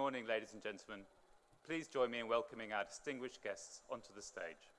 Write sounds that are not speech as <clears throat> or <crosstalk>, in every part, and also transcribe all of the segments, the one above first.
morning, ladies and gentlemen. Please join me in welcoming our distinguished guests onto the stage.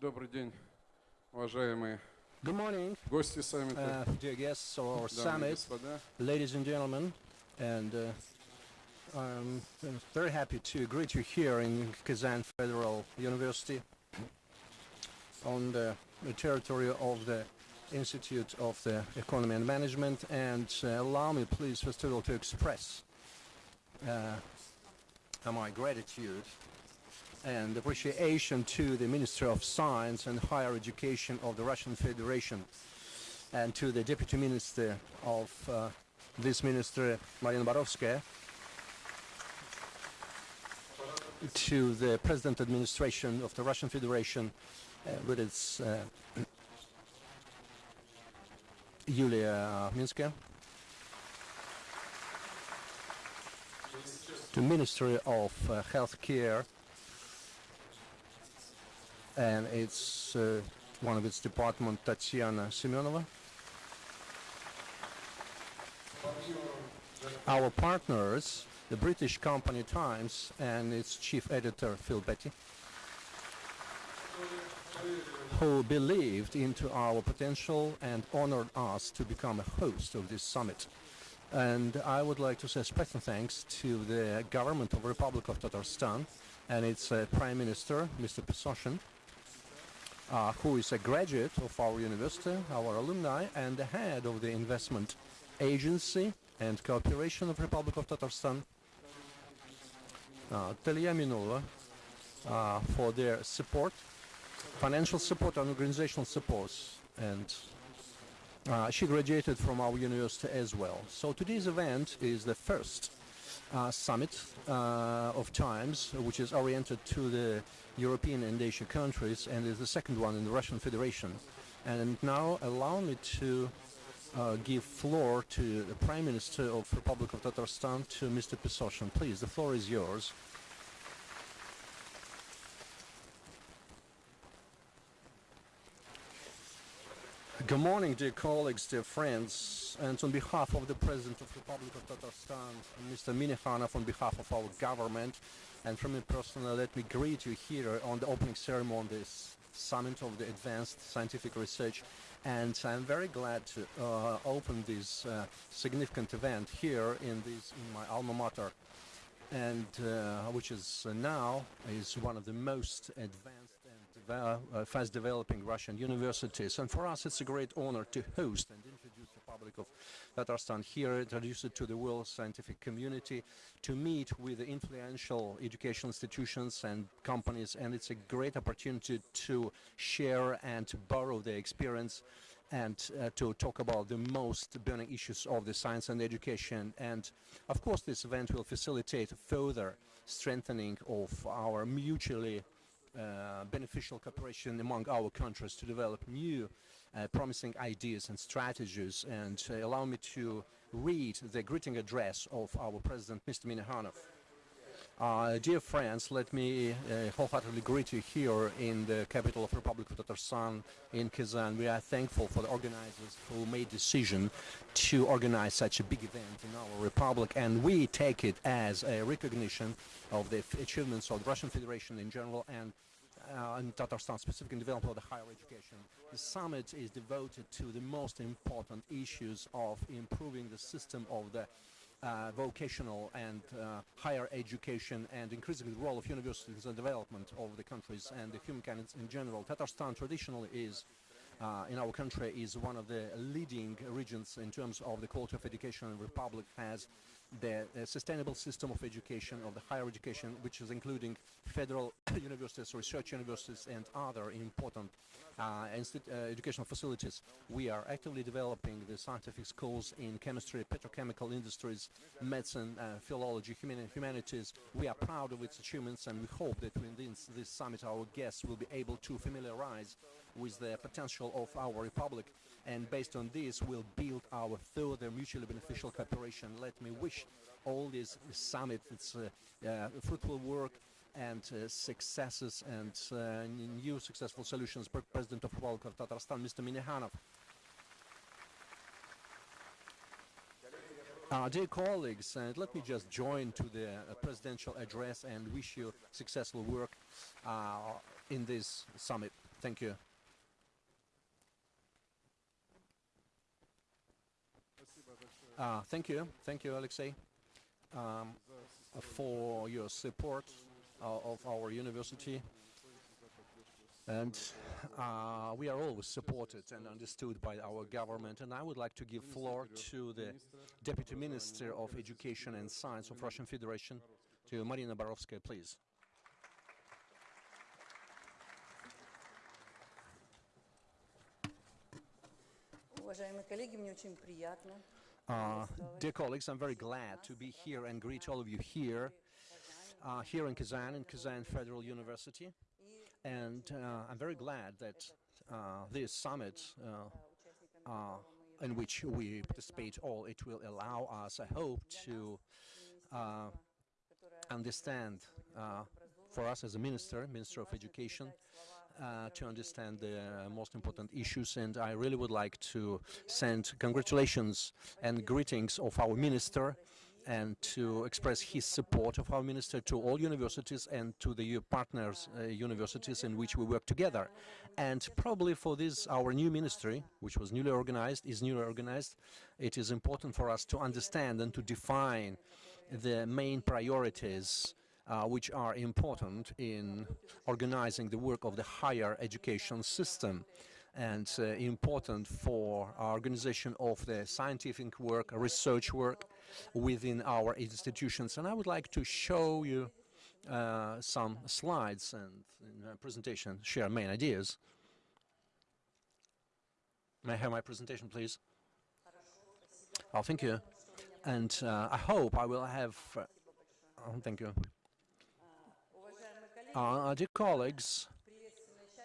Добрый день, уважаемые Good morning, гости саммита, uh, dear guests of our дамы и summit, господа. ladies and gentlemen, and uh, I'm very happy to greet you here in Kazan Federal University on the, the territory of the Institute of the Economy and Management. And uh, allow me, please, first of all, to express uh, my gratitude and appreciation to the Minister of Science and Higher Education of the Russian Federation and to the Deputy Minister of uh, this minister, Marina Borovskaya, to the President Administration of the Russian Federation uh, with its uh, Yulia Minska, to Ministry of uh, Healthcare and it's uh, one of its department, Tatiana Semyonova. Our partners, the British company Times and its chief editor, Phil Baty, who believed into our potential and honored us to become a host of this summit. And I would like to say special thanks to the government of the Republic of Tatarstan and its uh, Prime Minister, Mr. Pesoshin, uh, who is a graduate of our university, our alumni, and the head of the investment agency and cooperation of Republic of Tatarstan, uh, Talia Minova, uh, for their support, financial support and organizational support. And uh, she graduated from our university as well. So today's event is the first uh, summit uh, of Times, which is oriented to the European and Asian countries, and is the second one in the Russian Federation. And now allow me to uh, give floor to the Prime Minister of Republic of Tatarstan, to Mr. Pesoshin. Please, the floor is yours. Good morning, dear colleagues, dear friends, and on behalf of the President of the Republic of Tatarstan, Mr. Minnikhanov, on behalf of our government, and from me personally, let me greet you here on the opening ceremony of this Summit of the Advanced Scientific Research. And I'm very glad to uh, open this uh, significant event here in this in my alma mater, and uh, which is uh, now is one of the most advanced uh, fast developing Russian universities. And for us, it's a great honor to host and introduce the public of Tatarstan here, introduce it to the world scientific community, to meet with the influential educational institutions and companies. And it's a great opportunity to share and to borrow their experience and uh, to talk about the most burning issues of the science and education. And of course, this event will facilitate further strengthening of our mutually beneficial cooperation among our countries to develop new uh, promising ideas and strategies. And uh, allow me to read the greeting address of our President, Mr. Minnikhanov. Uh, dear friends, let me uh, wholeheartedly greet you here in the capital of Republic of Tatarstan in Kazan. We are thankful for the organizers who made decision to organize such a big event in our republic, and we take it as a recognition of the achievements of the Russian Federation in general and uh, in Tatarstan, specifically in development of the higher education. The summit is devoted to the most important issues of improving the system of the uh, vocational and uh, higher education and increasingly the role of universities in development of the countries and the human kind in general. Tatarstan traditionally is uh, in our country is one of the leading regions in terms of the quality of education. The Republic has the uh, sustainable system of education, of the higher education, which is including federal <coughs> universities, research universities, and other important uh, uh, educational facilities. We are actively developing the scientific schools in chemistry, petrochemical industries, medicine, uh, philology, humani- humanities. We are proud of its achievements, and we hope that within this, this summit, our guests will be able to familiarize with the potential of our republic and based on this we'll build our further mutually beneficial cooperation. Let me wish all this summit its uh, uh, fruitful work and uh, successes and uh, new successful solutions. President of Republic of Tatarstan, Mr. Minnikhanov. Uh, dear colleagues, and let me just join to the uh, presidential address and wish you successful work uh, in this summit. Thank you. Uh, thank you. Thank you, Alexei, um, for your support uh, of our university. And uh, we are always supported and understood by our government. And I would like to give floor to the Deputy Minister of Education and Science of Russian Federation, to Marina Borovskaya, please. Уважаемые коллеги, мне очень приятно uh, dear colleagues, I'm very glad to be here and greet all of you here, uh, here in Kazan, in Kazan Federal University. And uh, I'm very glad that uh, this summit, uh, uh, in which we participate all, it will allow us, I hope, to understand, for us as a minister, Minister of Education, uh, to understand the uh, most important issues. And I really would like to send congratulations and greetings of our minister and to express his support of our minister to all universities and to the partners uh, universities in which we work together. And probably for this, our new ministry, which was newly organized, is newly organized, it is important for us to understand and to define the main priorities uh, which are important in organizing the work of the higher education system and uh, important for organization of the scientific work, research work within our institutions. And I would like to show you uh, some slides and presentation share main ideas. May I have my presentation, please? Oh, thank you. And uh, I hope I will have. Uh, oh, thank you. Uh, dear colleagues,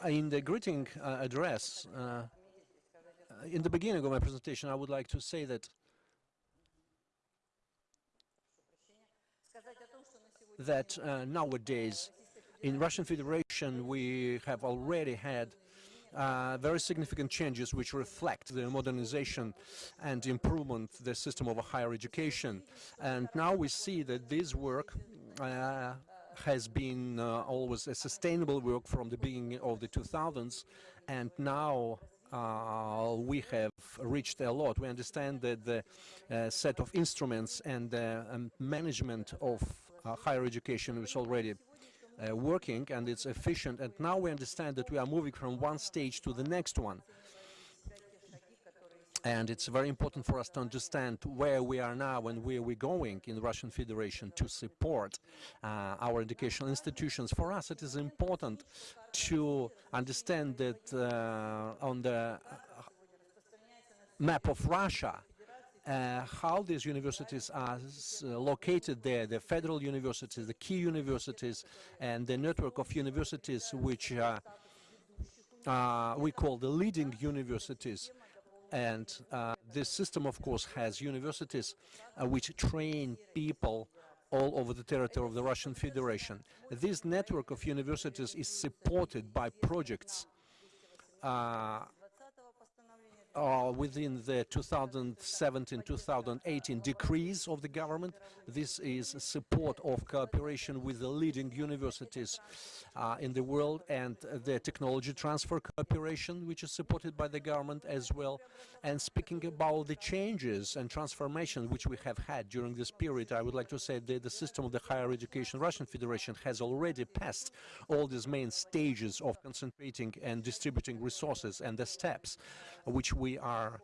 uh, in the greeting uh, address, in the beginning of my presentation, I would like to say that that uh, nowadays in Russian Federation we have already had uh, very significant changes which reflect the modernization and improvement the system of higher education. And now we see that this work uh, has been uh, always a sustainable work from the beginning of the 2000s and now uh, we have reached a lot. We understand that the uh, set of instruments and the um, management of uh, higher education is already uh, working and it's efficient. And now we understand that we are moving from one stage to the next one. And it's very important for us to understand where we are now and where we're going in the Russian Federation to support uh, our educational institutions. For us, it is important to understand that uh, on the map of Russia, uh, how these universities are s- located there, the federal universities, the key universities, and the network of universities which uh, uh, we call the leading universities. And uh, this system, of course, has universities uh, which train people all over the territory of the Russian Federation. This network of universities is supported by projects uh, 20-го uh, within the 2017-2018 decrees of the government. This is support of cooperation with the leading universities uh, in the world and the technology transfer cooperation, which is supported by the government as well. And speaking about the changes and transformation which we have had during this period, I would like to say that the system of the higher education Russian Federation has already passed all these main stages of concentrating and distributing resources and the steps which we are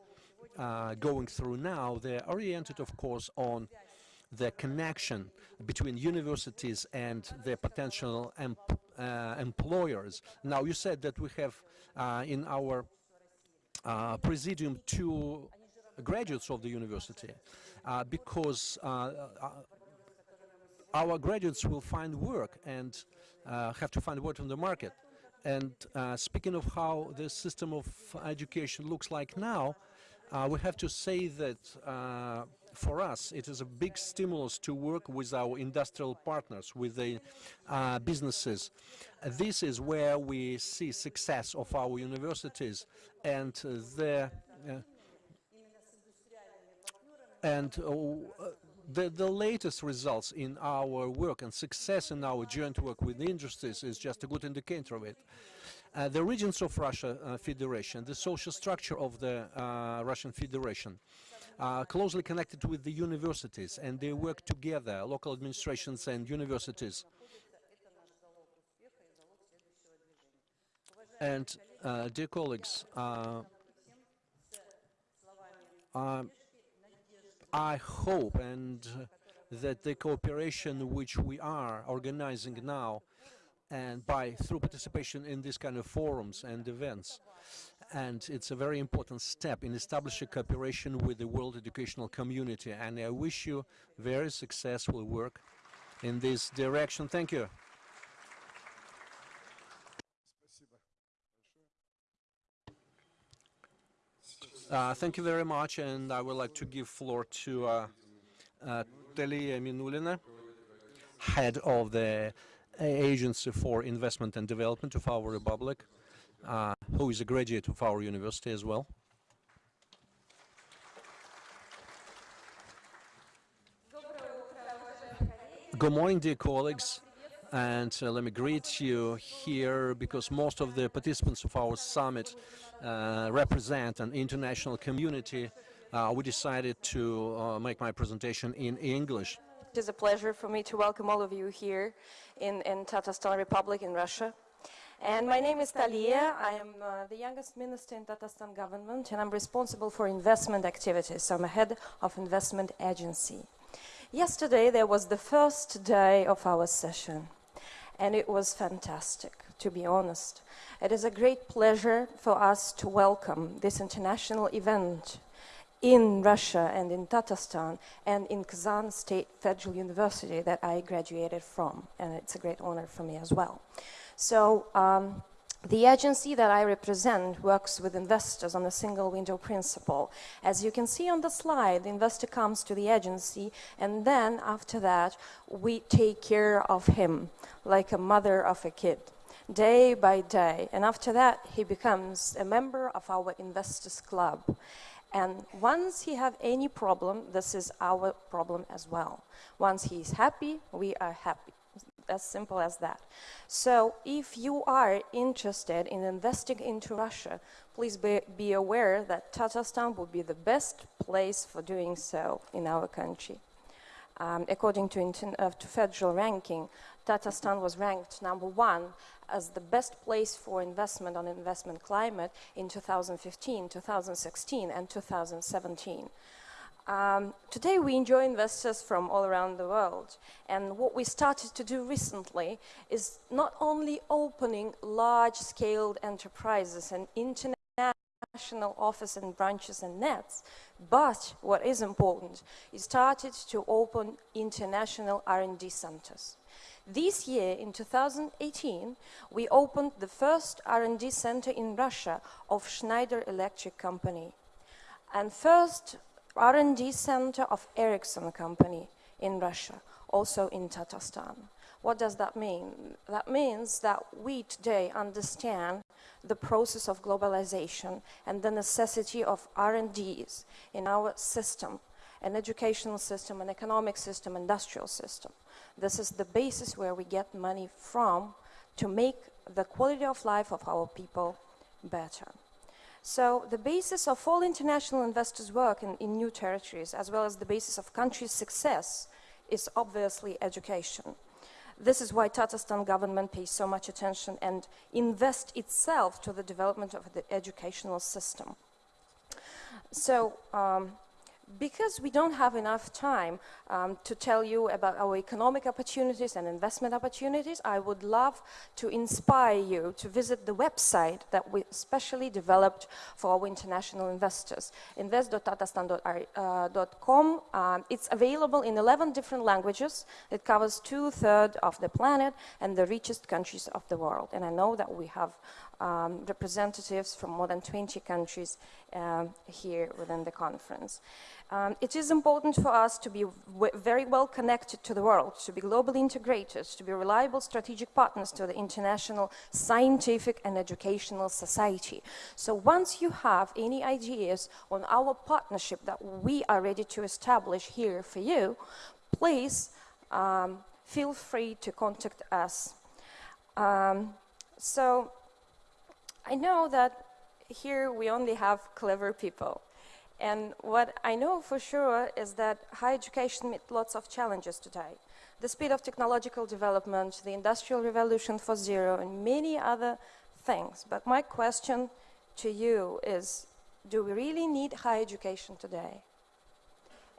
uh, going through now. They're oriented, of course, on the connection between universities and their potential em- uh, employers. Now, you said that we have uh, in our uh, presidium two graduates of the university uh, because uh, our graduates will find work and have to find work on the market. And uh, speaking of how the system of education looks like now, uh, we have to say that uh, for us it is a big stimulus to work with our industrial partners, with the uh, businesses. This is where we see success of our universities and uh, the uh, and uh, the, the latest results in our work and success in our joint work with the industries is just a good indicator of it. Uh, the regions of Russia uh, Federation, the social structure of the uh, Russian Federation, are closely connected with the universities and they work together, local administrations and universities. And uh, dear colleagues, uh, I hope and uh, that the cooperation which we are organizing now and by through participation in this kind of forums and events and it's a very important step in establishing cooperation with the world educational community and I wish you very successful work in this direction. Thank you. Uh, thank you very much, and I would like to give floor to uh, uh, Talia Minullina, head of the Agency for Investment and Development of our Republic, uh, who is a graduate of our university as well. Good morning, dear colleagues, and uh, let me greet you here because most of the participants of our summit uh, represent an international community. Uh, we decided to uh, make my presentation in English. It is a pleasure for me to welcome all of you here in, in Tatarstan Republic in Russia. And my name is Talia. I am uh, the youngest minister in Tatarstan government and I'm responsible for investment activities. I'm a head of investment agency. Yesterday there was the first day of our session and it was fantastic, to be honest. It is a great pleasure for us to welcome this international event in Russia and in Tatarstan and in Kazan State Federal University that I graduated from, and it's a great honor for me as well. So um, the agency that I represent works with investors on a single window principle. As you can see on the slide, the investor comes to the agency and then after that we take care of him like a mother of a kid day by day. And after that, he becomes a member of our investors club. And once he have any problem, this is our problem as well. Once he is happy, we are happy. As simple as that. So if you are interested in investing into Russia, please be, be aware that Tatarstan would be the best place for doing so in our country. Um, according to, uh, to federal ranking, Tatarstan was ranked number one as the best place for investment on investment climate in 2015, 2016, and 2017. Um, today we enjoy investors from all around the world and what we started to do recently is not only opening large-scale enterprises and international office and branches and nets, but what is important, is started to open international R&D centers. This year, in 2018, we opened the first R&D center in Russia of Schneider Electric Company and first R&D center of Ericsson Company in Russia, also in Tatarstan. What does that mean? That means that we today understand the process of globalization and the necessity of R&Ds in our system, an educational system, an economic system, industrial system. This is the basis where we get money from to make the quality of life of our people better. So the basis of all international investors' work in, in new territories, as well as the basis of countries' success, is obviously education. This is why Tatarstan government pays so much attention and invest itself to the development of the educational system. So um, because we don't have enough time um, to tell you about our economic opportunities and investment opportunities, I would love to inspire you to visit the website that we specially developed for our international investors, invest.tatarstan.com. Um, it's available in 11 different languages. It covers two-thirds of the planet and the richest countries of the world. And I know that we have um, representatives from more than 20 countries um, here within the conference. Um, it is important for us to be very well connected to the world, to be globally integrated, to be reliable strategic partners to the international scientific and educational society. So once you have any ideas on our partnership that we are ready to establish here for you, please um, feel free to contact us. Um, so I know that here we only have clever people. And what I know for sure is that higher education meets lots of challenges today. The speed of technological development, the industrial revolution for zero, and many other things. But my question to you is, do we really need higher education today?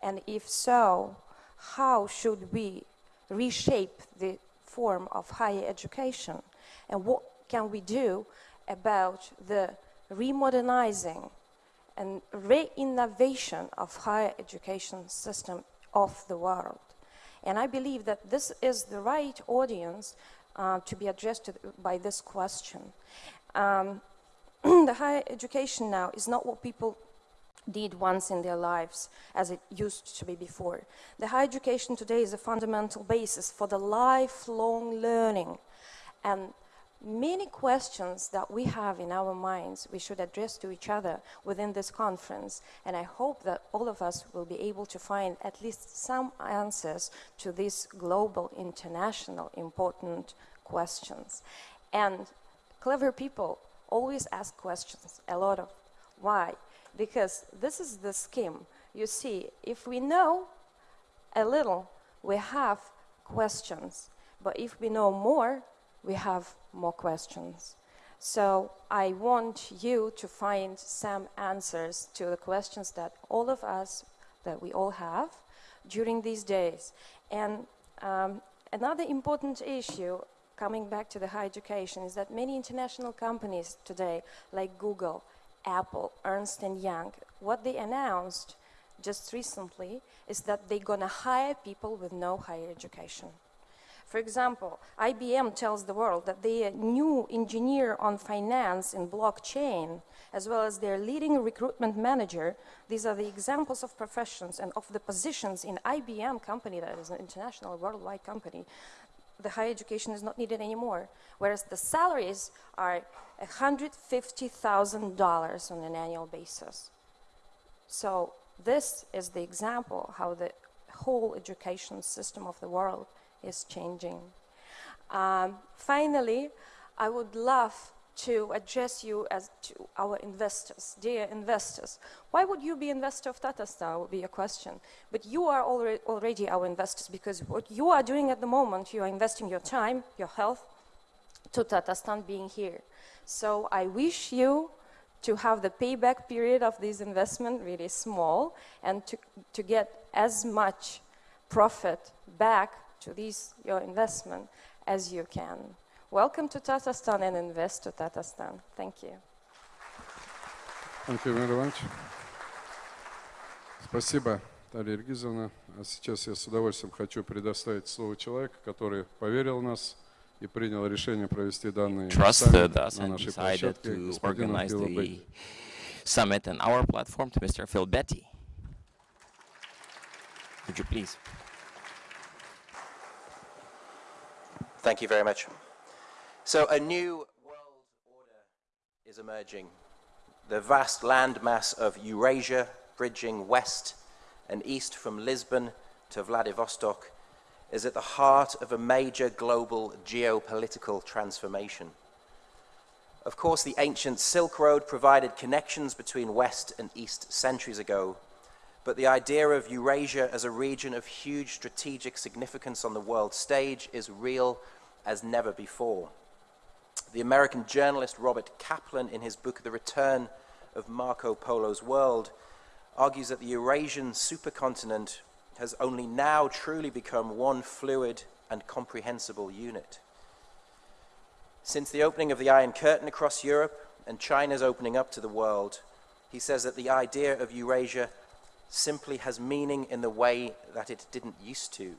And if so, how should we reshape the form of higher education? And what can we do about the remodernizing and re-innovation of higher education system of the world. And I believe that this is the right audience uh, to be addressed to, by this question. Um, <clears throat> the higher education now is not what people did once in their lives as it used to be before. The higher education today is a fundamental basis for the lifelong learning. And many questions that we have in our minds we should address to each other within this conference and i hope that all of us will be able to find at least some answers to these global international important questions. And clever people always ask questions a lot of why? Because this is the scheme. You see if we know a little we have questions but if we know more we have more questions. So I want you to find some answers to the questions that all of us, that we all have during these days. And um, another important issue coming back to the higher education is that many international companies today, like Google, Apple, Ernst & Young, what they announced just recently is that they're to hire people with no higher education. For example, IBM tells the world that their uh, new engineer on finance in blockchain, as well as their leading recruitment manager, these are the examples of professions and of the positions in IBM company, that is an international worldwide company, the higher education is not needed anymore. Whereas the salaries are $150,000 on an annual basis. So this is the example how the whole education system of the world is changing. Um, finally, I would love to address you as to our investors, dear investors. Why would you be investor of Tata Tatarstan would be a question. But you are already, already our investors because what you are doing at the moment, you are investing your time, your health to Tatarstan being here. So I wish you to have the payback period of this investment really small and to, to get as much profit back to this your investment as you can. Welcome to Tatarstan and invest to Tatarstan. Thank you. Антон Иванович. Спасибо, Дарья Ильгизовна. А сейчас я с удовольствием хочу предоставить слово человеку, который поверил в нас и принял решение провести данный trusted саммит на and нашей decided площадке, to господину organize Филу summit on our platform to Mr. Phil Betty. Would you please? Thank you very much. So, a new world order is emerging. The vast landmass of Eurasia, bridging west and east from Lisbon to Vladivostok, is at the heart of a major global geopolitical transformation. Of course, the ancient Silk Road provided connections between West and East centuries ago, but the idea of Eurasia as a region of huge strategic significance on the world stage is real as never before. The American journalist Robert Kaplan, in his book The Return of Marco Polo's World, argues that the Eurasian supercontinent has only now truly become one fluid and comprehensible unit. Since the opening of the Iron Curtain across Europe and China's opening up to the world, he says that the idea of Eurasia simply has meaning in the way that it didn't used to.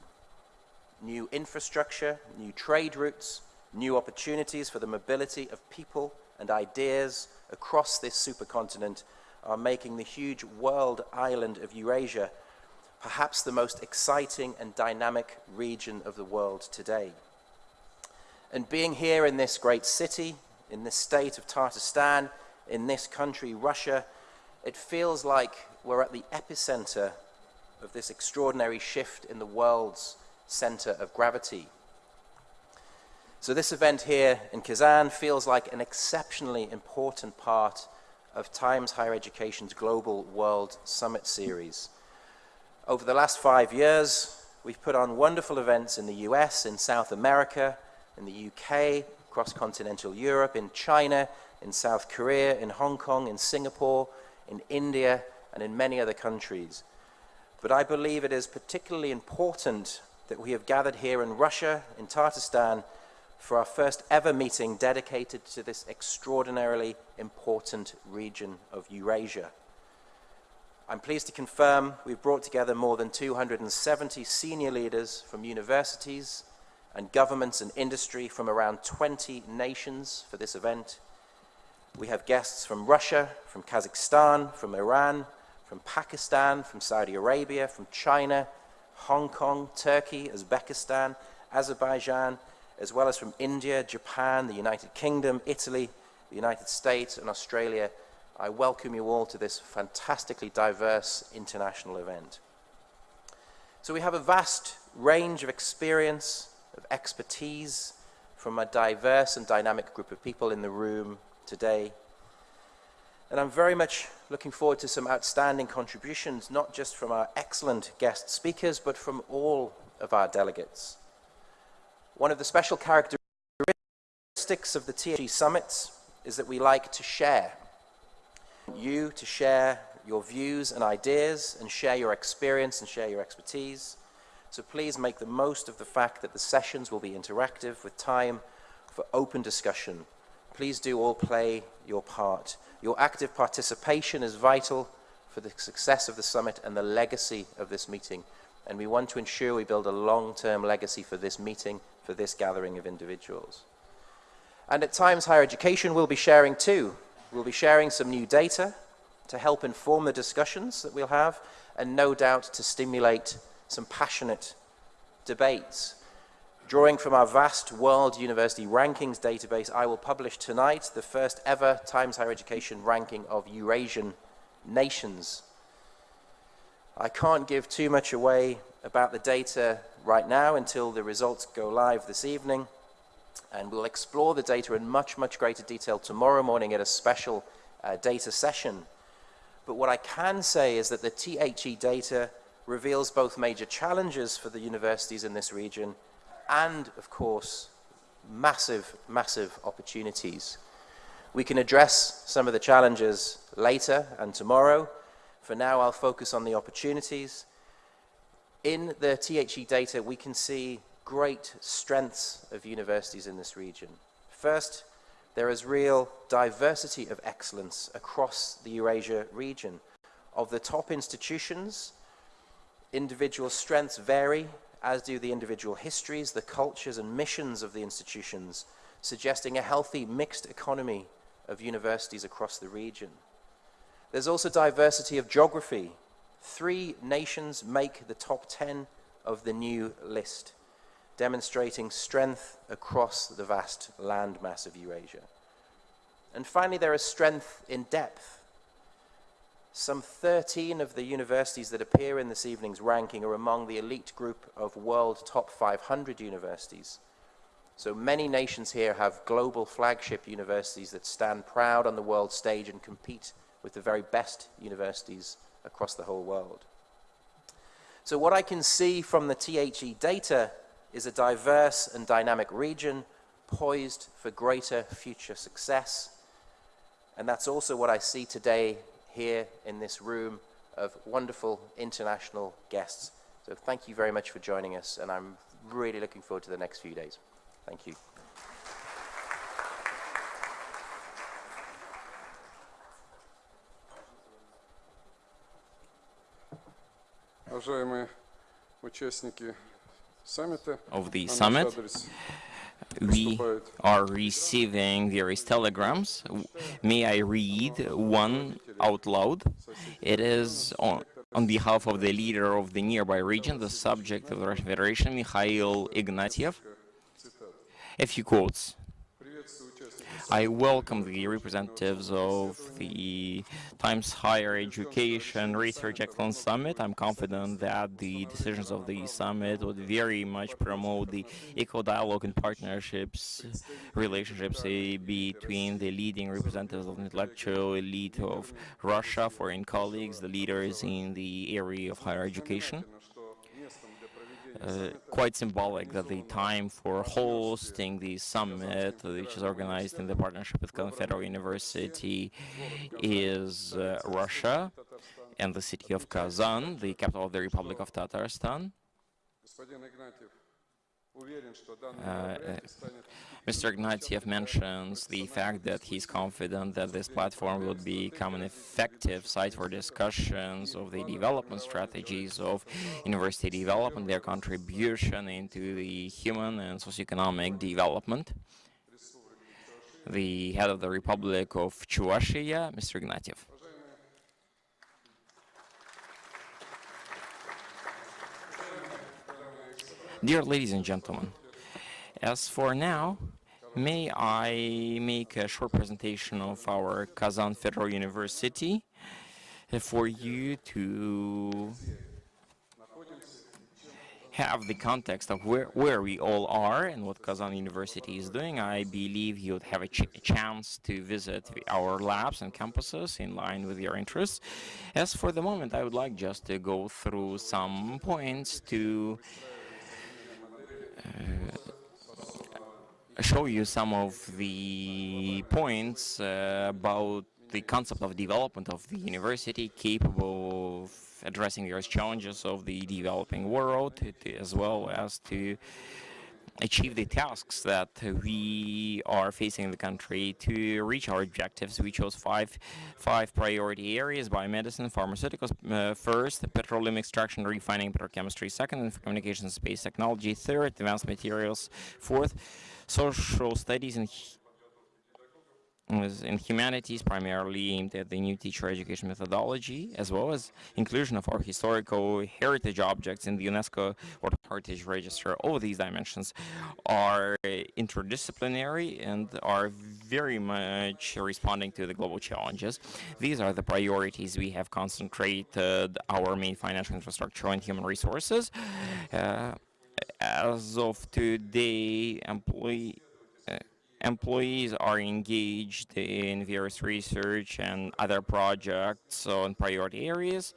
New infrastructure, new trade routes, new opportunities for the mobility of people and ideas across this supercontinent are making the huge world island of Eurasia perhaps the most exciting and dynamic region of the world today. And being here in this great city, in this state of Tatarstan, in this country, Russia, it feels like we're at the epicenter of this extraordinary shift in the world's center of gravity. So this event here in Kazan feels like an exceptionally important part of Times Higher Education's Global World Summit series. Over the last five years, we've put on wonderful events in the US, in South America, in the UK, across continental Europe, in China, in South Korea, in Hong Kong, in Singapore, in India, and in many other countries. But I believe it is particularly important that we have gathered here in Russia, in Tatarstan, for our first ever meeting dedicated to this extraordinarily important region of Eurasia. I'm pleased to confirm we've brought together more than 270 senior leaders from universities and governments and industry from around 20 nations for this event. We have guests from Russia, from Kazakhstan, from Iran, from Pakistan, from Saudi Arabia, from China, Hong Kong, Turkey, Uzbekistan, Azerbaijan, as well as from India, Japan, the United Kingdom, Italy, the United States, and Australia. I welcome you all to this fantastically diverse international event. So we have a vast range of experience, of expertise from a diverse and dynamic group of people in the room today. And I'm very much looking forward to some outstanding contributions, not just from our excellent guest speakers, but from all of our delegates. One of the special characteristics of the THE summits is that we like to share. You to share your views and ideas and share your experience and share your expertise. So please make the most of the fact that the sessions will be interactive with time for open discussion. Please do all play your part. Your active participation is vital for the success of the summit and the legacy of this meeting. And we want to ensure we build a long-term legacy for this meeting, for this gathering of individuals. And at times, higher education will be sharing too. We'll be sharing some new data to help inform the discussions that we'll have, and no doubt to stimulate some passionate debates. Drawing from our vast World University Rankings database, I will publish tonight the first ever Times Higher Education ranking of Eurasian nations. I can't give too much away about the data right now until the results go live this evening, and we'll explore the data in much, much greater detail tomorrow morning at a special uh, data session. But what I can say is that the THE data reveals both major challenges for the universities in this region and, of course, massive, massive opportunities. We can address some of the challenges later and tomorrow. For now, I'll focus on the opportunities. In the THE data, we can see great strengths of universities in this region. First, there is real diversity of excellence across the Eurasia region. Of the top institutions, individual strengths vary, as do the individual histories, the cultures and missions of the institutions, suggesting a healthy mixed economy of universities across the region. There's also diversity of geography. Three nations make the top 10 of the new list, demonstrating strength across the vast landmass of Eurasia. And finally, there is strength in depth. Some 13 of the universities that appear in this evening's ranking are among the elite group of world top 500 universities. So many nations here have global flagship universities that stand proud on the world stage and compete with the very best universities across the whole world. So what I can see from the THE data is a diverse and dynamic region poised for greater future success. And that's also what I see today here in this room of wonderful international guests. So thank you very much for joining us, and I'm really looking forward to the next few days. Thank you. Of the summit, we are receiving various telegrams. May I read one out loud? It is on, on behalf of the leader of the nearby region, the subject of the Russian Federation, Mikhail Ignatiev. A few quotes. I welcome the representatives of the Times Higher Education Research Excellence Summit. I'm confident that the decisions of the summit would very much promote the equal dialogue and partnerships relationships eh, between the leading representatives of the intellectual elite of Russia, foreign colleagues, the leaders in the area of higher education. Uh, quite symbolic that the time for hosting the summit, which is organized in the partnership with Federal University, is uh, Russia and the city of Kazan, the capital of the Republic of Tatarstan. Uh, Mr. Ignatiev mentions the fact that he's confident that this platform will become an effective site for discussions of the development strategies of university development, their contribution into the human and socioeconomic development. The head of the Republic of Chuvashia, Mr. Ignatiev. Dear ladies and gentlemen, as for now, may I make a short presentation of our Kazan Federal University for you to have the context of where, where we all are and what Kazan University is doing. I believe you would have a, ch- a chance to visit our labs and campuses in line with your interests. As for the moment, I would like just to go through some points to show you some of the points uh, about the concept of development of the university capable of addressing various challenges of the developing world as well as to achieve the tasks that we are facing in the country to reach our objectives. We chose five five priority areas: biomedicine, pharmaceuticals uh, first, petroleum extraction, refining, petrochemistry second, and communications, space technology third, advanced materials fourth, social studies and in humanities primarily aimed at the new teacher education methodology, as well as inclusion of our historical heritage objects in the UNESCO World Heritage Register. All these dimensions are interdisciplinary and are very much responding to the global challenges. These are the priorities we have concentrated our main financial infrastructure and human resources. Uh, as of today, employee employees are engaged in various research and other projects on priority areas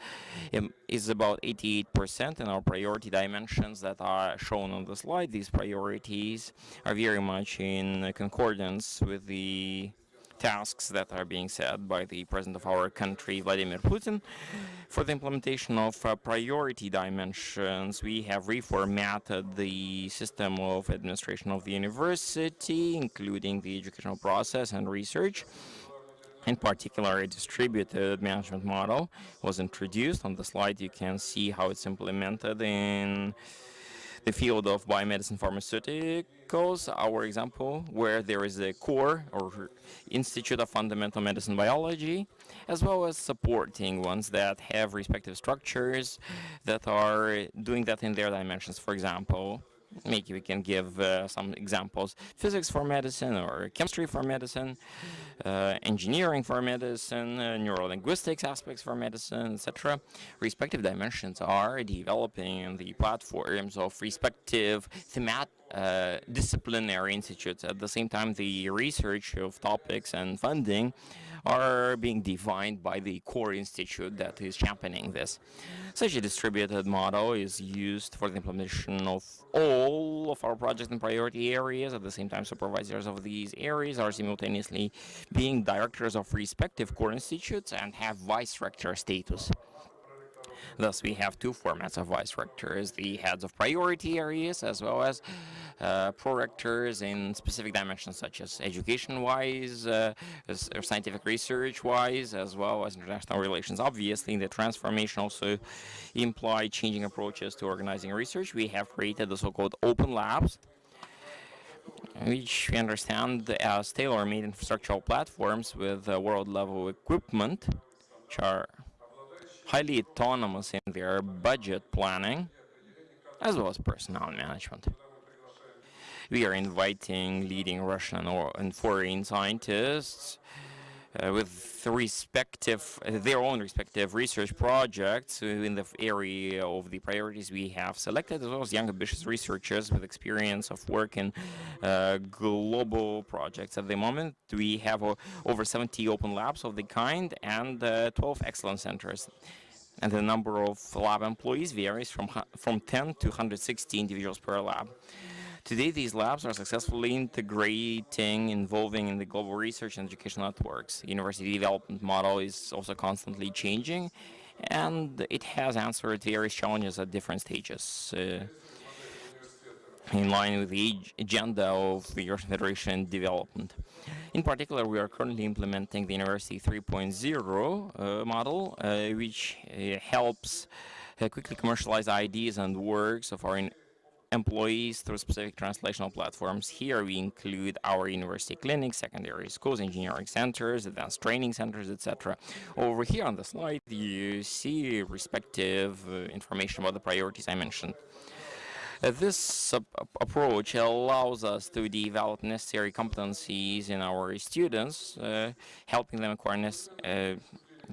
um, is about 88% in our priority dimensions that are shown on the slide. These priorities are very much in concordance with the tasks that are being set by the president of our country, Vladimir Putin. For the implementation of uh, priority dimensions, we have reformatted the system of administration of the university, including the educational process and research. In particular, a distributed management model was introduced. On the slide, you can see how it's implemented in the field of biomedicine pharmaceuticals, our example, where there is a core or Institute of Fundamental Medicine Biology, as well as supporting ones that have respective structures that are doing that in their dimensions. For example, maybe we can give uh, some examples. Physics for medicine or chemistry for medicine uh, engineering for medicine uh, neurolinguistics aspects for medicine etc respective dimensions are developing the platforms of respective thematic uh, disciplinary institutes. At the same time the research of topics and funding are being defined by the core institute that is championing this. Such a distributed model is used for the implementation of all of our projects and priority areas. At the same time, supervisors of these areas are simultaneously being directors of respective core institutes and have vice rector status. Thus, we have two formats of vice rectors, the heads of priority areas as well as uh, prorectors in specific dimensions such as education-wise, uh, scientific research-wise, as well as international relations. Obviously, the transformation also implied changing approaches to organizing research. We have created the so-called open labs, which we understand as tailor-made infrastructural platforms with uh, world-level equipment, which are highly autonomous in their budget planning, as well as personnel management. We are inviting leading Russian and foreign scientists uh, with respective their own respective research projects in the area of the priorities we have selected, as well as young ambitious researchers with experience of work in uh, global projects. At the moment, we have uh, over 70 open labs of the kind and uh, 12 excellence centers. And the number of lab employees varies from from 10 to 160 individuals per lab. Today, these labs are successfully integrating, involving in the global research and educational networks. University development model is also constantly changing, and it has answered various challenges at different stages. Uh, in line with the agenda of the European Federation development. In particular, we are currently implementing the University 3.0 uh, model, uh, which uh, helps uh, quickly commercialize ideas and works of our employees through specific translational platforms. Here we include our university clinics, secondary schools, engineering centers, advanced training centers, etc. Over here on the slide, you see respective uh, information about the priorities I mentioned. Uh, this ap- ap- approach allows us to develop necessary competencies in our students, uh, helping them acquire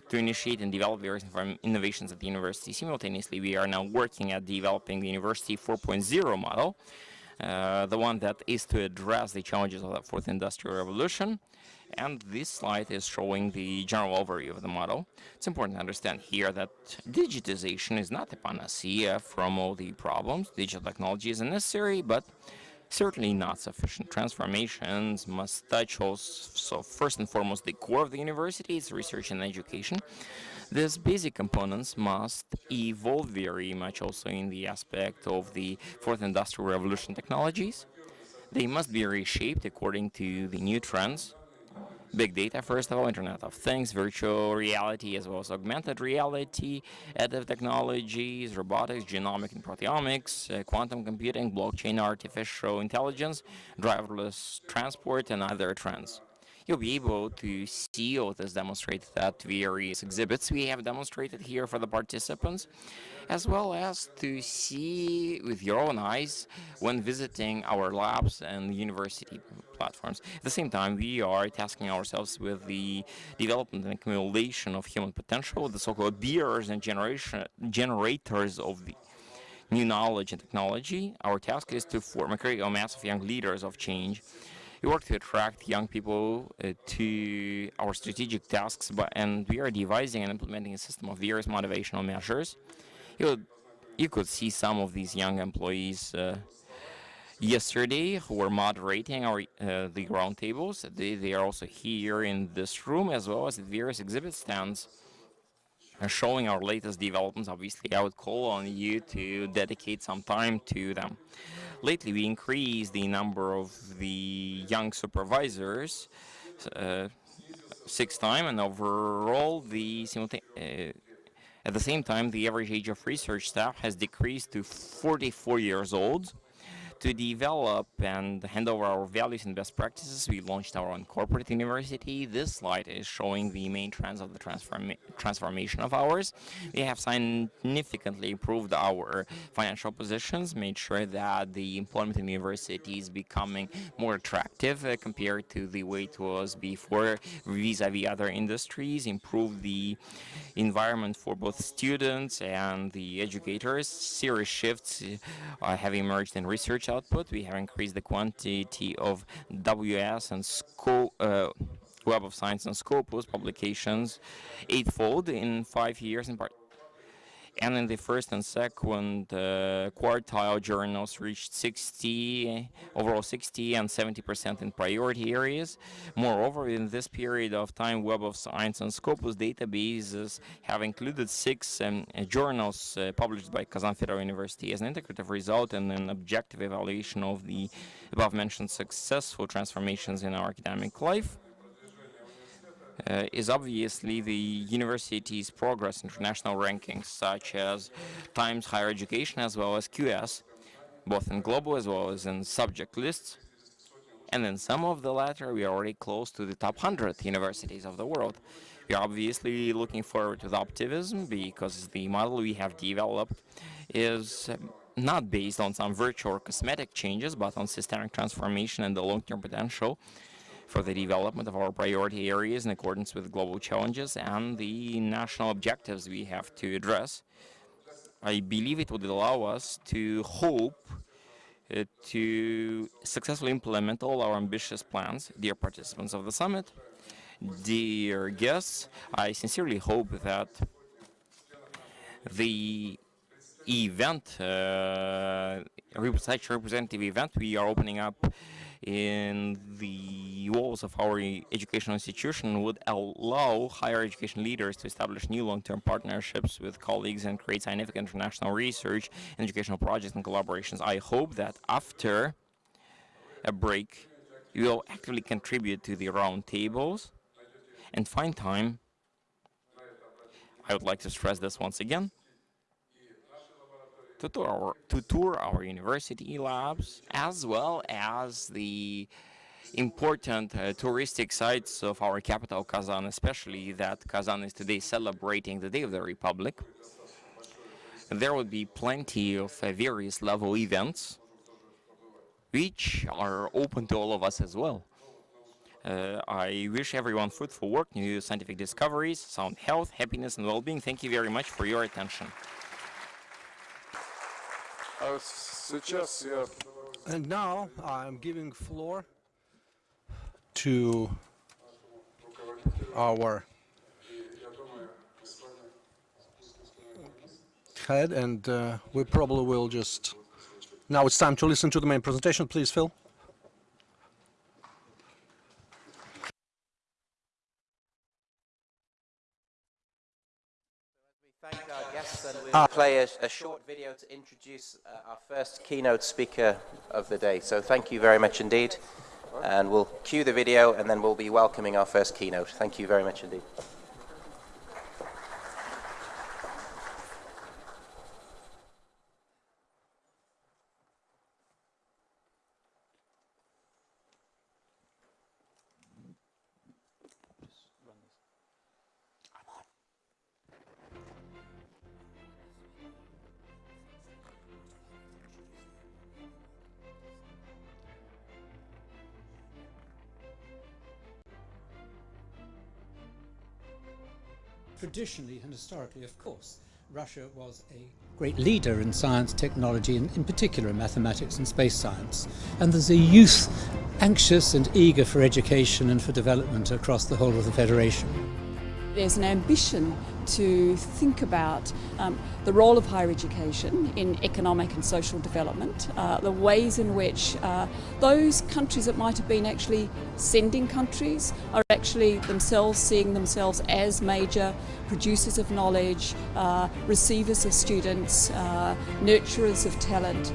to initiate and develop various innovations at the university. Simultaneously, we are now working at developing the University 4.0 model, uh, the one that is to address the challenges of the fourth industrial revolution. And this slide is showing the general overview of the model. It's important to understand here that digitization is not a panacea from all the problems. Digital technology is necessary, but certainly not sufficient. Transformations must touch also, first and foremost, the core of the university, its research and education. These basic components must evolve very much also in the aspect of the fourth industrial revolution technologies. They must be reshaped according to the new trends big data, first of all, Internet of Things, virtual reality, as well as augmented reality, additive technologies, robotics, genomic and proteomics, uh, quantum computing, blockchain, artificial intelligence, driverless transport, and other trends. You'll be able to see all this demonstrated at various exhibits we have demonstrated here for the participants, as well as to see with your own eyes when visiting our labs and university platforms. At the same time, we are tasking ourselves with the development and accumulation of human potential, the so-called bearers and generation generators of the new knowledge and technology. Our task is to form a critical mass of young leaders of change. We work to attract young people uh, to our strategic tasks, but, and we are devising and implementing a system of various motivational measures. You, would- you could see some of these young employees uh, yesterday who were moderating our uh, the roundtables. They, they are also here in this room as well as various exhibit stands uh, showing our latest developments. Obviously, I would call on you to dedicate some time to them. Lately, we increased the number of the young supervisors uh, six time, and overall, the uh, at the same time, the average age of research staff has decreased to 44 years old. To develop and hand over our values and best practices, we launched our own corporate university. This slide is showing the main trends of the transforma- transformation of ours. We have significantly improved our financial positions, made sure that the employment in university is becoming more attractive uh, compared to the way it was before vis-a-vis other industries, improved the environment for both students and the educators. Serious shifts uh, have emerged in research output. We have increased the quantity of WS and SCO, uh, Web of Science and Scopus publications eightfold in five years in part and in the first and second uh, quartile journals reached 60 overall 60 and 70 percent in priority areas. Moreover in this period of time web of science and scopus databases have included six um, journals uh, published by kazan federal university as an integrative result and an objective evaluation of the above mentioned successful transformations in our academic life uh, is obviously the university's progress in international rankings, such as Times Higher Education as well as QS, both in global as well as in subject lists. And in some of the latter, we are already close to the top 100 universities of the world. We are obviously looking forward with optimism because the model we have developed is not based on some virtual or cosmetic changes, but on systemic transformation and the long-term potential for the development of our priority areas in accordance with global challenges and the national objectives we have to address. I believe it would allow us to hope uh, to successfully implement all our ambitious plans. Dear participants of the summit, dear guests, I sincerely hope that the event, uh, such representative event we are opening up in the walls of our educational institution would allow higher education leaders to establish new long-term partnerships with colleagues and create significant international research and educational projects and collaborations. I hope that after a break, you will actively contribute to the round tables. And find time, I would like to stress this once again, to tour our, to tour our university labs as well as the important uh, touristic sites of our capital Kazan, especially that Kazan is today celebrating the Day of the Republic. There will be plenty of uh, various level events which are open to all of us as well. Uh, I wish everyone fruitful work, new scientific discoveries, sound health, happiness and well-being. Thank you very much for your attention. And now I'm giving floor to our head, and uh, we probably will just... Now it's time to listen to the main presentation. Please, Phil. We'll play a, a short video to introduce uh, our first keynote speaker of the day. So thank you very much indeed. And we'll cue the video and then we'll be welcoming our first keynote. Thank you very much indeed. Traditionally and historically, of course, Russia was a great leader in science, technology, and in particular in mathematics and space science. And there's a youth anxious and eager for education and for development across the whole of the Federation. There's an ambition to think about um, the role of higher education in economic and social development, uh, the ways in which uh, those countries that might have been actually sending countries are actually themselves seeing themselves as major producers of knowledge, uh, receivers of students, uh, nurturers of talent.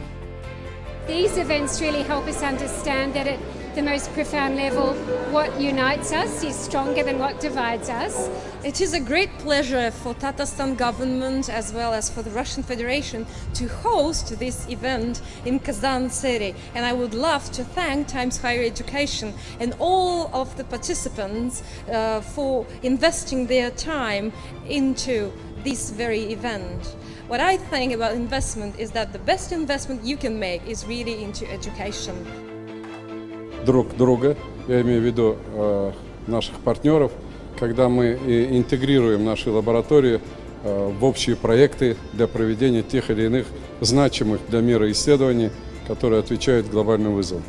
These events really help us understand that at the most profound level, what unites us is stronger than what divides us. It is a great pleasure for Tatarstan government as well as for the Russian Federation to host this event in Kazan city. And I would love to thank Times Higher Education and all of the participants uh, for investing their time into this very event. What I think about investment is that the best investment you can make is really into education. Друг друга, я имею в виду э, наших партнеров, когда мы интегрируем наши лаборатории э, в общие проекты для проведения тех или иных значимых для мира исследований, которые отвечают глобальным вызовам.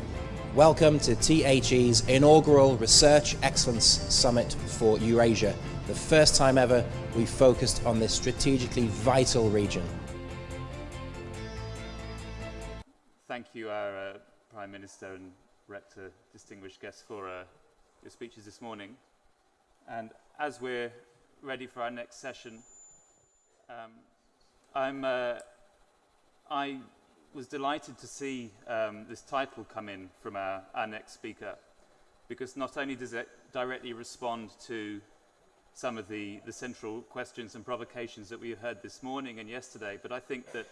Welcome to THE's inaugural Research Excellence Summit for Eurasia. the first time ever we focused on this strategically vital region. Thank you, our uh, Prime Minister and Rector, distinguished guests, for uh, your speeches this morning. And as we're ready for our next session, um, I'm, uh, I was delighted to see um, this title come in from our, our next speaker, because not only does it directly respond to some of the, the central questions and provocations that we heard this morning and yesterday, but I think that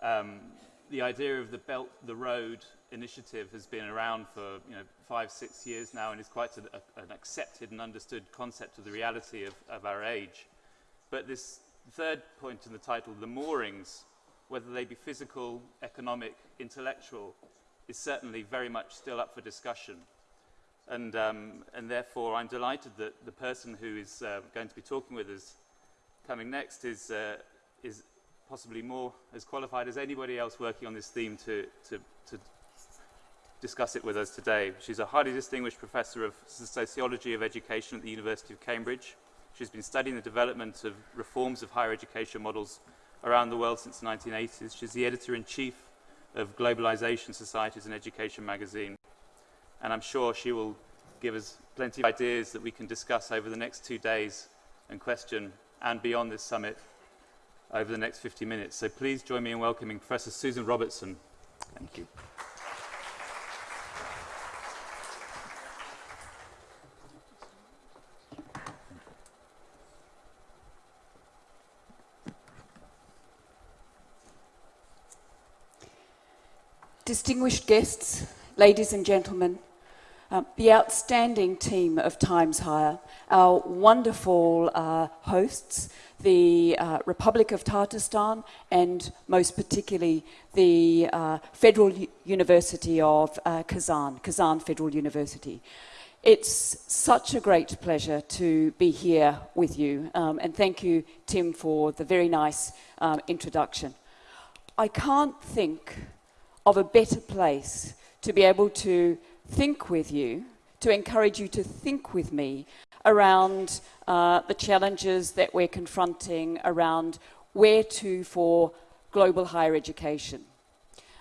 um, the idea of the Belt the Road initiative has been around for you know, five, six years now and is quite a, a, an accepted and understood concept of the reality of, of our age. But this third point in the title, the moorings, whether they be physical, economic, intellectual, is certainly very much still up for discussion. And, um, and therefore, I'm delighted that the person who is uh, going to be talking with us coming next is, uh, is possibly more as qualified as anybody else working on this theme to, to, to discuss it with us today. She's a highly distinguished professor of sociology of education at the University of Cambridge. She's been studying the development of reforms of higher education models around the world since the 1980s. She's the editor-in-chief of Globalization Societies and Education magazine. And I'm sure she will give us plenty of ideas that we can discuss over the next two days and question and beyond this summit over the next 50 minutes. So please join me in welcoming Professor Susan Robertson. Thank you. Distinguished guests, ladies and gentlemen, uh, the outstanding team of Times Higher, our wonderful uh, hosts, the uh, Republic of Tatarstan, and most particularly the uh, Federal U University of uh, Kazan, Kazan Federal University. It's such a great pleasure to be here with you, um, and thank you, Tim, for the very nice um, introduction. I can't think of a better place to be able to think with you, to encourage you to think with me around uh, the challenges that we're confronting around where to for global higher education.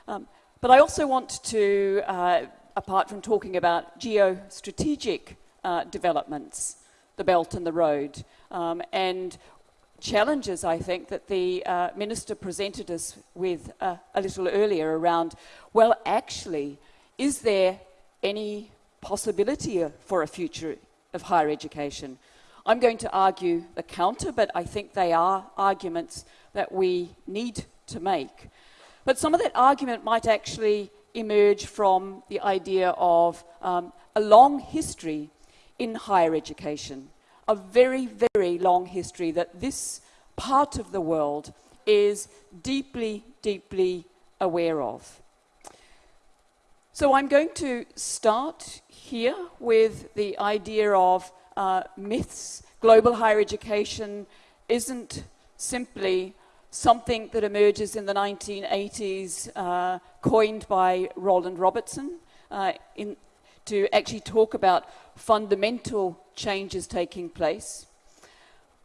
Um, but I also want to, uh, apart from talking about geostrategic uh, developments, the Belt and the Road, um, and challenges, I think, that the uh, Minister presented us with uh, a little earlier around, well, actually, is there any possibility for a future of higher education. I'm going to argue the counter, but I think they are arguments that we need to make. But some of that argument might actually emerge from the idea of um, a long history in higher education, a very, very long history that this part of the world is deeply, deeply aware of. So I'm going to start here with the idea of uh, myths. Global higher education isn't simply something that emerges in the 1980s, uh, coined by Roland Robertson, uh, in, to actually talk about fundamental changes taking place.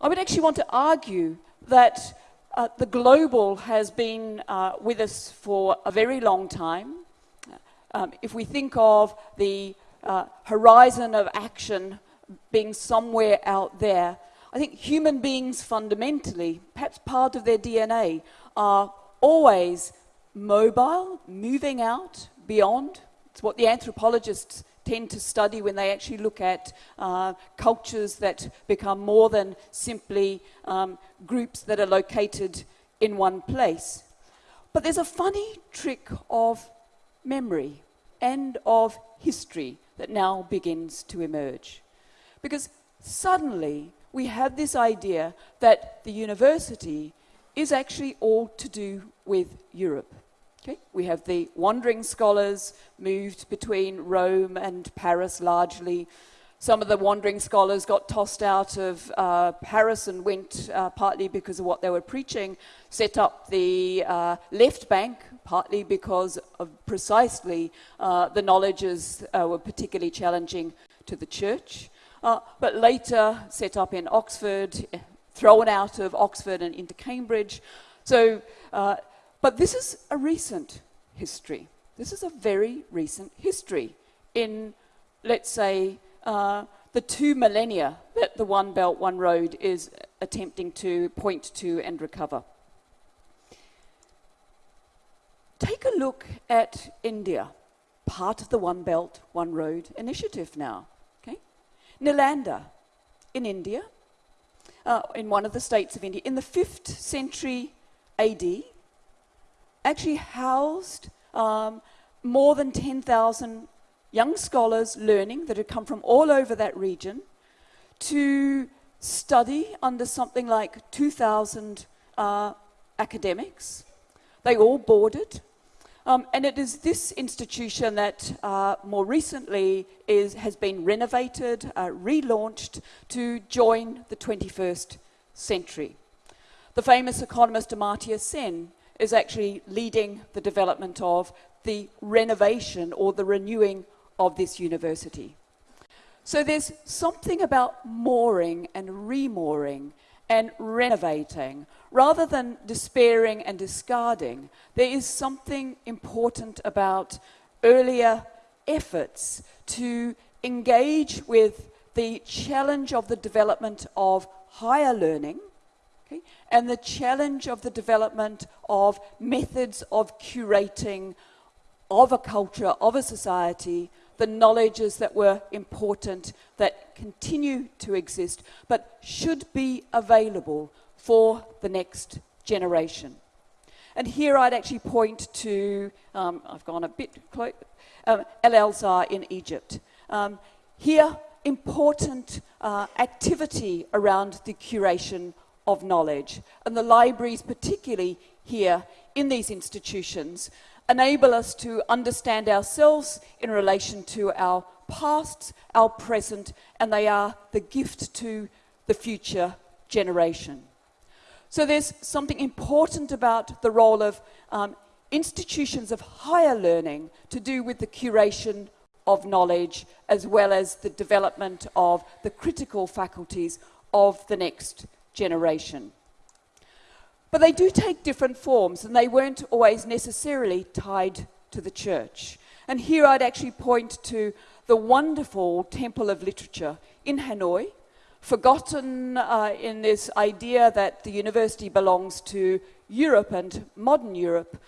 I would actually want to argue that uh, the global has been uh, with us for a very long time. Um, if we think of the uh, horizon of action being somewhere out there. I think human beings fundamentally, perhaps part of their DNA, are always mobile, moving out, beyond. It's what the anthropologists tend to study when they actually look at uh, cultures that become more than simply um, groups that are located in one place. But there's a funny trick of memory and of history that now begins to emerge. Because suddenly we have this idea that the university is actually all to do with Europe. Okay? We have the wandering scholars moved between Rome and Paris largely. Some of the wandering scholars got tossed out of uh, Paris and went, uh, partly because of what they were preaching, set up the uh, left bank, partly because of precisely uh, the knowledges uh, were particularly challenging to the church. uh, but later set up in Oxford, eh, thrown out of Oxford and into Cambridge. So, but this is a recent history. This is a very recent history in, let's say, uh, the two millennia that the One Belt, One Road is attempting to point to and recover. Take a look at India, part of the One Belt, One Road initiative now. Okay? Nalanda in India, uh, in one of the states of India, in the 5th century AD, actually housed um, more than 10,000 young scholars learning that had come from all over that region to study under something like 2,000 uh, academics. They all boarded. Um, and it is this institution that uh, more recently is, has been renovated, uh, relaunched to join the 21st century. The famous economist Amartya Sen is actually leading the development of the renovation or the renewing of this university. So there's something about mooring and remooring and renovating. Rather than despairing and discarding, there is something important about earlier efforts to engage with the challenge of the development of higher learning okay, and the challenge of the development of methods of curating of a culture, of a society, the knowledges that were important, that continue to exist, but should be available for the next generation. And here I'd actually point to, um, I've gone a bit close, um, El Azhar in Egypt. Um, here, important uh, activity around the curation of knowledge. And the libraries, particularly here in these institutions, enable us to understand ourselves in relation to our past, our present, and they are the gift to the future generation. So there's something important about the role of um, institutions of higher learning to do with the curation of knowledge as well as the development of the critical faculties of the next generation. But they do take different forms, and they weren't always necessarily tied to the church. And here I'd actually point to the wonderful Temple of Literature in Hanoi, forgotten uh, in this idea that the university belongs to Europe and modern Europe.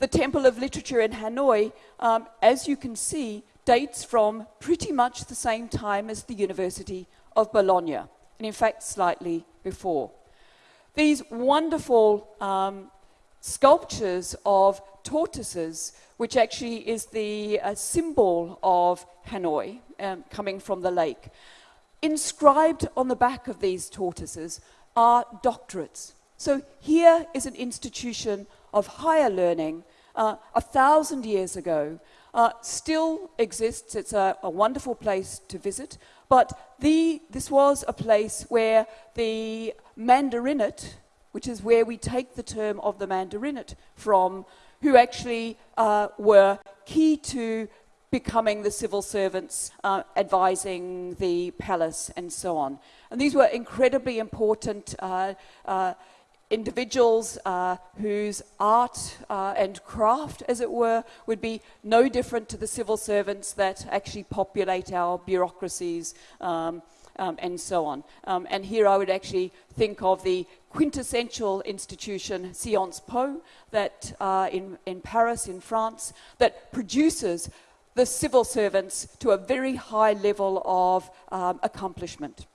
The Temple of Literature in Hanoi, um, as you can see, dates from pretty much the same time as the University of Bologna, and in fact, slightly before these wonderful um, sculptures of tortoises, which actually is the uh, symbol of Hanoi, um, coming from the lake. Inscribed on the back of these tortoises are doctorates. So here is an institution of higher learning uh, a thousand years ago, uh, still exists. It's a, a, wonderful place to visit. But the, this was a place where the Mandarinate, which is where we take the term of the Mandarinate from, who actually uh, were key to becoming the civil servants, uh, advising the palace, and so on. And these were incredibly important uh, uh individuals uh, whose art uh, and craft, as it were, would be no different to the civil servants that actually populate our bureaucracies. Um, um, and so on. Um, and here I would actually think of the quintessential institution, Sciences Po, that uh, in, in Paris, in France, that produces the civil servants to a very high level of um, accomplishment.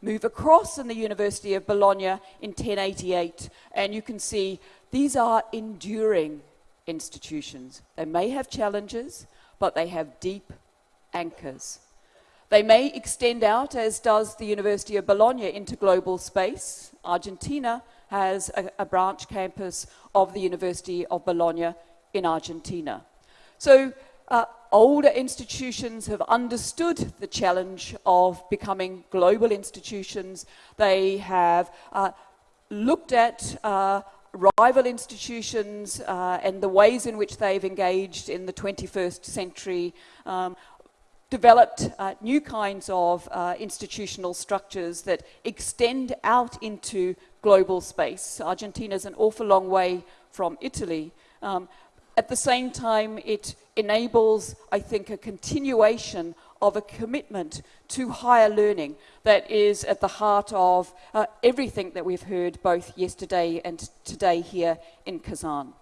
Move across in the University of Bologna in 1088, and you can see these are enduring institutions. They may have challenges, but they have deep anchors. They may extend out, as does the University of Bologna, into global space. Argentina has a, a branch campus of the University of Bologna in Argentina. So uh, older institutions have understood the challenge of becoming global institutions. They have uh, looked at uh, rival institutions uh, and the ways in which they've engaged in the 21st century. Um, developed uh, new kinds of uh, institutional structures that extend out into global space. Argentina is an awful long way from Italy. Um, at the same time, it enables, I think, a continuation of a commitment to higher learning that is at the heart of uh, everything that we've heard both yesterday and today here in Kazan.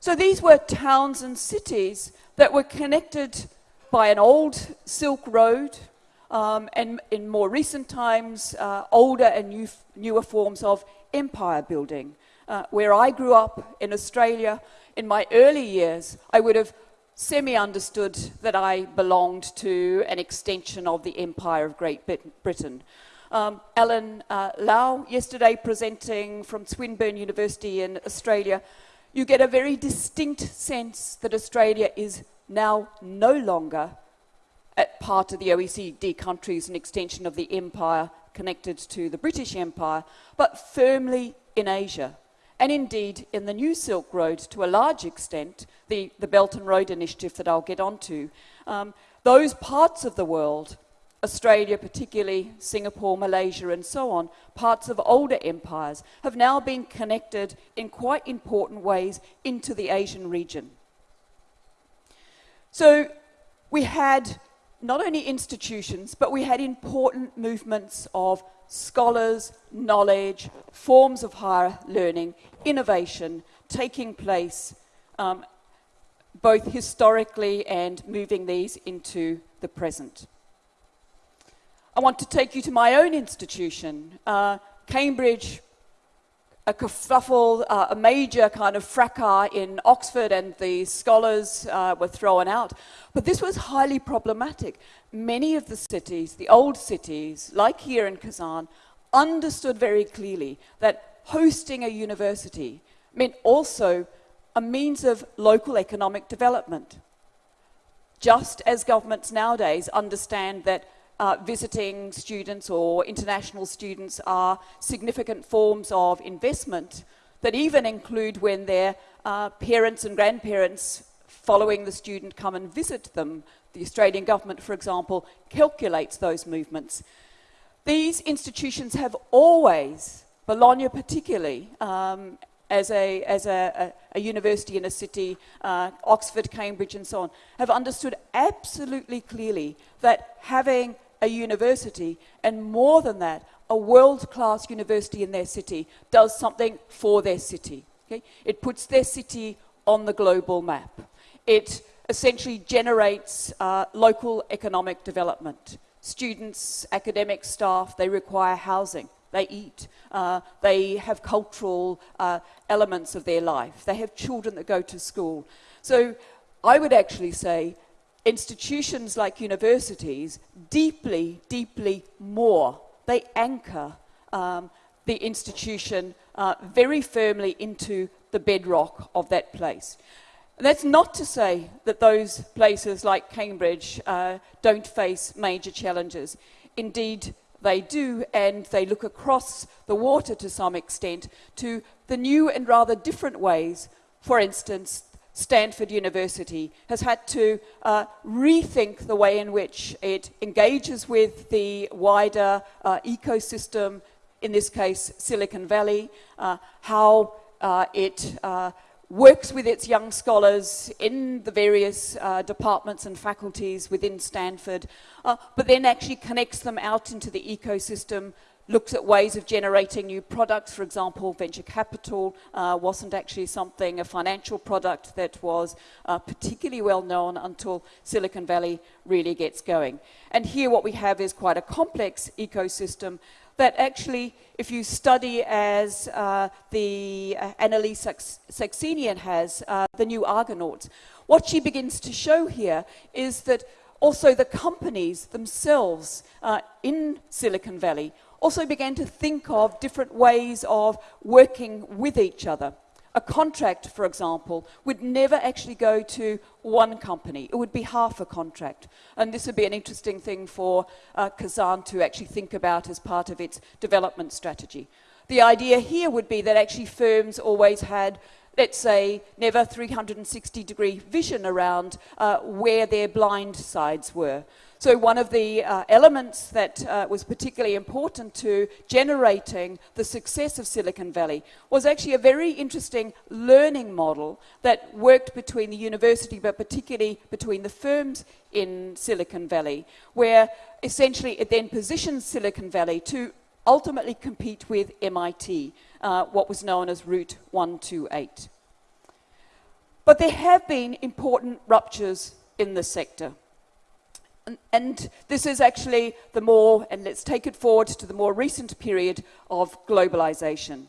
So these were towns and cities that were connected by an old Silk Road, um, and in more recent times, uh, older and new, newer forms of empire building. Uh, where I grew up in Australia, in my early years, I would have semi-understood that I belonged to an extension of the Empire of Great Britain. Um, Alan uh, Lau, yesterday presenting from Swinburne University in Australia, you get a very distinct sense that Australia is now no longer at part of the OECD countries, an extension of the empire connected to the British Empire, but firmly in Asia. And indeed, in the New Silk Road, to a large extent, the, the Belt and Road Initiative that I'll get onto, um, those parts of the world, Australia particularly, Singapore, Malaysia, and so on, parts of older empires, have now been connected in quite important ways into the Asian region. So we had not only institutions, but we had important movements of scholars, knowledge, forms of higher learning, innovation taking place um, both historically and moving these into the present. I want to take you to my own institution, uh, Cambridge a kerfuffle, uh, a major kind of fracas in Oxford, and the scholars uh, were thrown out. But this was highly problematic. Many of the cities, the old cities, like here in Kazan, understood very clearly that hosting a university meant also a means of local economic development. Just as governments nowadays understand that uh, visiting students or international students are significant forms of investment that even include when their uh, parents and grandparents following the student come and visit them. The Australian government, for example, calculates those movements. These institutions have always, Bologna particularly, um, as, a, as a, a, a, university in a city, uh, Oxford, Cambridge, and so on, have understood absolutely clearly that having a university, and more than that, a world-class university in their city does something for their city. Okay? It puts their city on the global map. It essentially generates uh, local economic development. Students, academic staff, they require housing. They eat. Uh, they have cultural uh, elements of their life. They have children that go to school. So I would actually say institutions like universities deeply, deeply more. They anchor um, the institution uh, very firmly into the bedrock of that place. That's not to say that those places like Cambridge uh, don't face major challenges. Indeed, they do, and they look across the water to some extent to the new and rather different ways, for instance, Stanford University has had to uh, rethink the way in which it engages with the wider uh, ecosystem, in this case Silicon Valley, uh, how uh, it uh, works with its young scholars in the various uh, departments and faculties within Stanford, but then actually connects them out into the ecosystem looks at ways of generating new products. For example, venture capital uh, wasn't actually something, a financial product that was uh, particularly well known until Silicon Valley really gets going. And here what we have is quite a complex ecosystem that actually, if you study as uh, the uh, AnnaLee Saxenian has, uh, the new Argonauts, what she begins to show here is that also the companies themselves uh, in Silicon Valley also began to think of different ways of working with each other. A contract, for example, would never actually go to one company. It would be half a contract. And this would be an interesting thing for uh, Kazan to actually think about as part of its development strategy. The idea here would be that actually firms always had let's say, never 360 degree vision around uh, where their blind sides were. So one of the uh, elements that uh, was particularly important to generating the success of Silicon Valley was actually a very interesting learning model that worked between the university, but particularly between the firms in Silicon Valley, where essentially it then positioned Silicon Valley to ultimately compete with MIT, uh, what was known as Route 128. But there have been important ruptures in the sector. And, this is actually the more, and let's take it forward to the more recent period of globalization.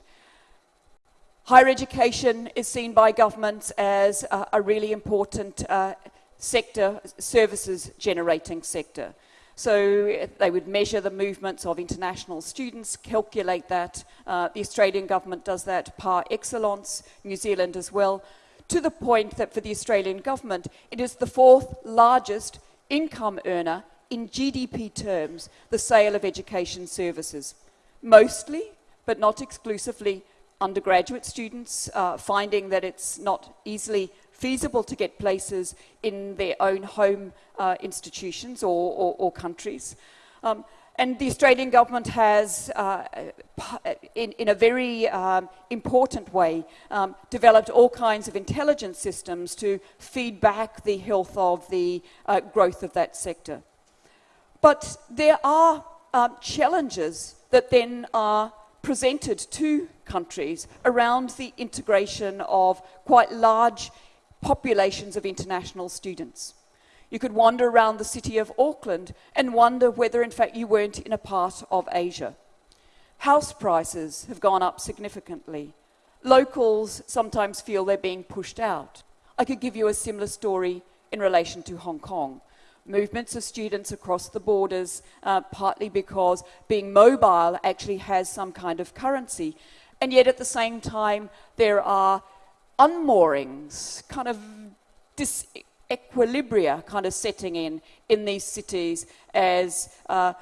Higher education is seen by governments as a, a really important uh, sector, services generating sector. So they would measure the movements of international students, calculate that. Uh, the Australian government does that par excellence, New Zealand as well, to the point that for the Australian government, it is the fourth largest income earner in GDP terms the sale of education services. Mostly, but not exclusively, undergraduate students uh, finding that it's not easily feasible to get places in their own home uh, institutions or, or, or countries. Um, and the Australian government has, uh, in, in, a very um, important way, um, developed all kinds of intelligence systems to feed back the health of the uh, growth of that sector. But there are um, challenges that then are presented to countries around the integration of quite large populations of international students. You could wander around the city of Auckland and wonder whether, in fact, you weren't in a part of Asia. House prices have gone up significantly. Locals sometimes feel they're being pushed out. I could give you a similar story in relation to Hong Kong. Movements of students across the borders, uh, partly because being mobile actually has some kind of currency. And yet at the same time, there are unmoorings, kind of dis equilibria kind of setting in in these cities as uh,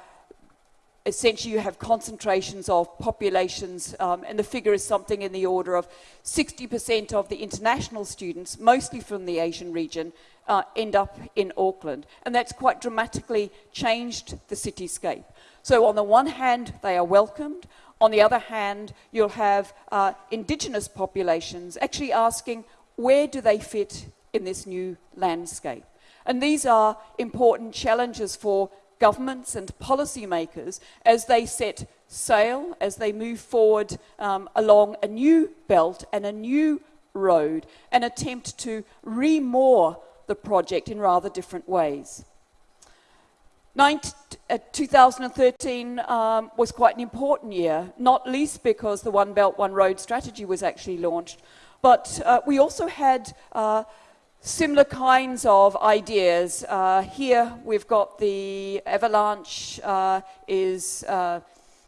essentially you have concentrations of populations, um, and the figure is something in the order of 60% of the international students, mostly from the Asian region, uh, end up in Auckland. And that's quite dramatically changed the cityscape. So on the one hand, they are welcomed. On the other hand, you'll have uh, indigenous populations actually asking, where do they fit in this new landscape. And these are important challenges for governments and policymakers as they set sail, as they move forward um, along a new belt and a new road and attempt to remoor the project in rather different ways. 19, uh, 2013 um, was quite an important year, not least because the One Belt, One Road strategy was actually launched, but uh, we also had uh, similar kinds of ideas. Uh, here we've got the avalanche uh, is, uh,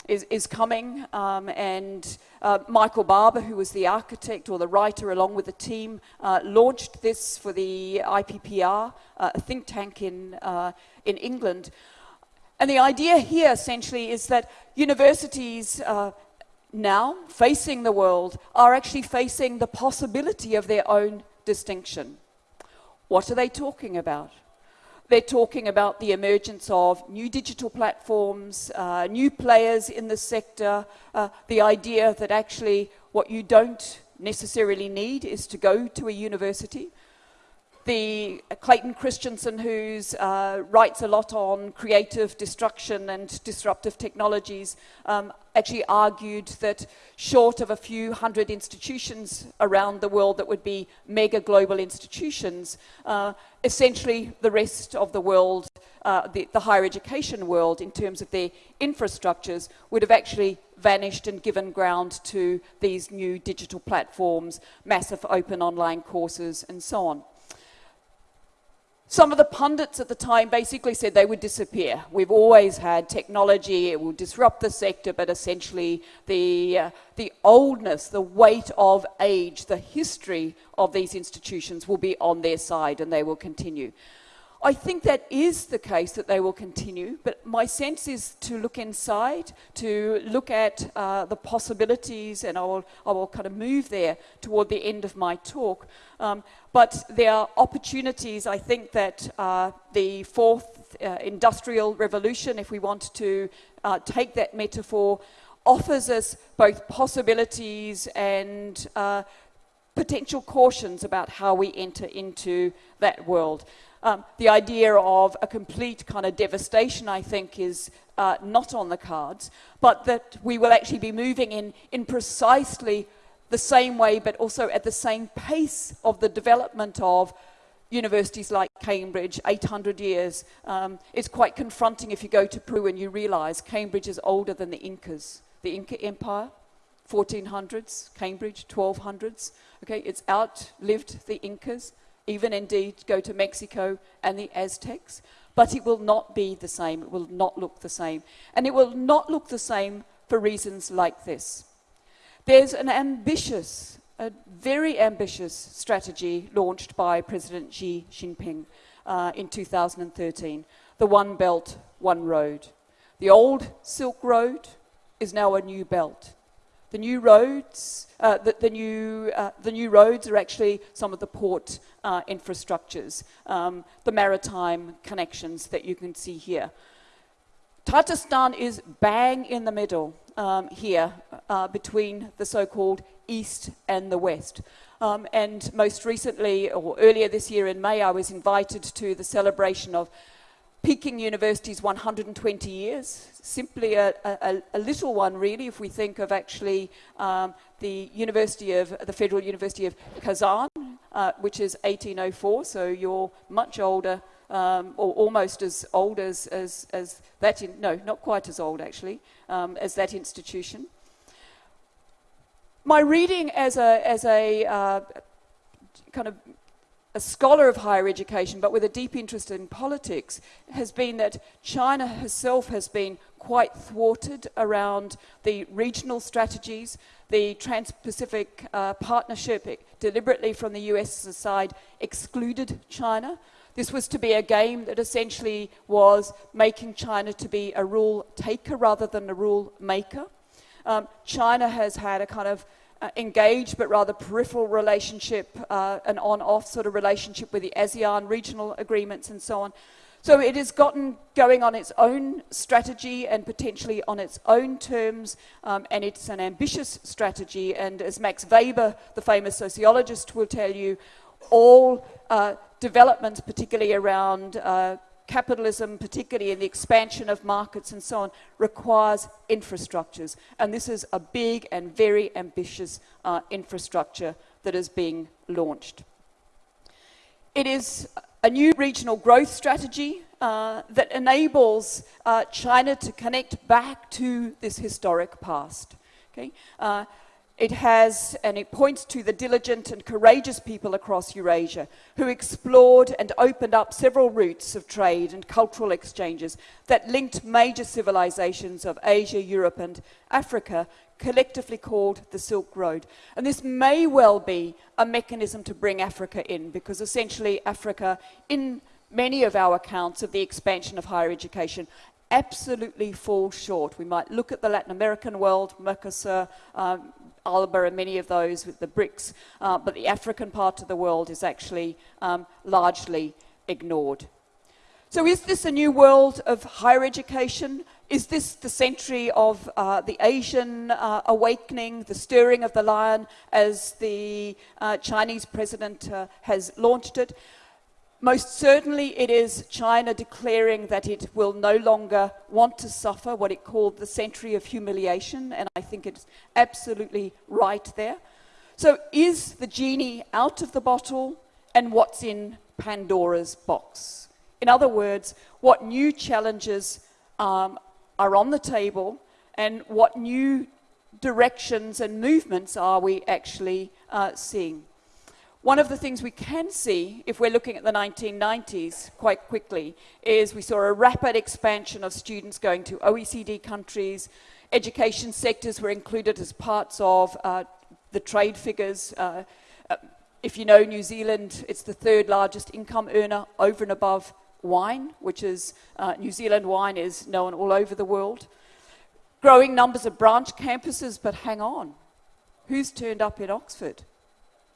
is, is, coming um, and uh, Michael Barber, who was the architect or the writer along with the team, uh, launched this for the IPPR, uh, a think tank in, in England. And the idea here essentially is that universities now facing the world are actually facing the possibility of their own distinction. What are they talking about? They're talking about the emergence of new digital platforms, uh, new players in the sector, uh, the idea that actually what you don't necessarily need is to go to a university the Clayton Christensen, who uh, writes a lot on creative destruction and disruptive technologies, um, actually argued that short of a few hundred institutions around the world that would be mega global institutions, uh, essentially the rest of the world, uh, the, the higher education world, in terms of their infrastructures, would have actually vanished and given ground to these new digital platforms, massive open online courses, and so on. Some of the pundits at the time basically said they would disappear. We've always had technology, it will disrupt the sector, but essentially the, uh, the oldness, the weight of age, the history of these institutions will be on their side and they will continue. I think that is the case that they will continue, but my sense is to look inside, to look at uh, the possibilities, and I will, I will kind of move there toward the end of my talk. Um, but there are opportunities, I think, that uh, the fourth uh, industrial revolution, if we want to uh, take that metaphor, offers us both possibilities and uh, potential cautions about how we enter into that world. Um, the idea of a complete kind of devastation, I think, is uh, not on the cards, but that we will actually be moving in, in precisely the same way, but also at the same pace of the development of universities like Cambridge, 800 years. Um, it's quite confronting if you go to Peru and you realize Cambridge is older than the Incas. The Inca Empire, 1400s, Cambridge, 1200s. Okay, it's outlived the Incas even indeed go to Mexico and the Aztecs, but it will not be the same. It will not look the same. And it will not look the same for reasons like this. There's an ambitious, a very ambitious strategy launched by President Xi Jinping uh, in 2013, the One Belt, One Road. The old Silk Road is now a new belt. The new roads, uh, the, the, new, uh, the new roads are actually some of the port uh, infrastructures, um, the maritime connections that you can see here. Tatarstan is bang in the middle um, here uh, between the so-called east and the west. Um, and most recently, or earlier this year in May, I was invited to the celebration of Peking University's 120 years, simply a, a, a, little one really, if we think of actually um, the University of, the Federal University of Kazan, uh, which is 1804, so you're much older, um, or almost as old as, as, as that, in, no, not quite as old actually, um, as that institution. My reading as a, as a uh, kind of a scholar of higher education, but with a deep interest in politics, has been that China herself has been quite thwarted around the regional strategies, the Trans-Pacific uh, Partnership deliberately from the US side excluded China. This was to be a game that essentially was making China to be a rule taker rather than a rule maker. Um, China has had a kind of uh, engaged but rather peripheral relationship, uh, an on-off sort of relationship with the ASEAN regional agreements and so on. So it has gotten going on its own strategy and potentially on its own terms, um, and it's an ambitious strategy. And as Max Weber, the famous sociologist, will tell you, all uh, developments, particularly around uh, capitalism, particularly in the expansion of markets and so on, requires infrastructures. And this is a big and very ambitious uh, infrastructure that is being launched. It is a new regional growth strategy uh, that enables uh, China to connect back to this historic past. Okay? It has, and it points to the diligent and courageous people across Eurasia who explored and opened up several routes of trade and cultural exchanges that linked major civilizations of Asia, Europe, and Africa, collectively called the Silk Road. And this may well be a mechanism to bring Africa in, because essentially Africa, in many of our accounts of the expansion of higher education, absolutely falls short. We might look at the Latin American world, Mercosur, um, ALBA and many of those with the BRICS, uh, but the African part of the world is actually um, largely ignored. So is this a new world of higher education? Is this the century of uh, the Asian uh, awakening, the stirring of the lion, as the uh, Chinese president uh, has launched it? Most certainly it is China declaring that it will no longer want to suffer what it called the century of humiliation, and I think it's absolutely right there. So is the genie out of the bottle, and what's in Pandora's box? In other words, what new challenges um, are on the table, and what new directions and movements are we actually uh, seeing? One of the things we can see, if we're looking at the 1990s quite quickly, is we saw a rapid expansion of students going to OECD countries. Education sectors were included as parts of uh, the trade figures. Uh, uh, if you know New Zealand, it's the third largest income earner over and above wine, which is uh, New Zealand wine is known all over the world. Growing numbers of branch campuses, but hang on. Who's turned up in Oxford?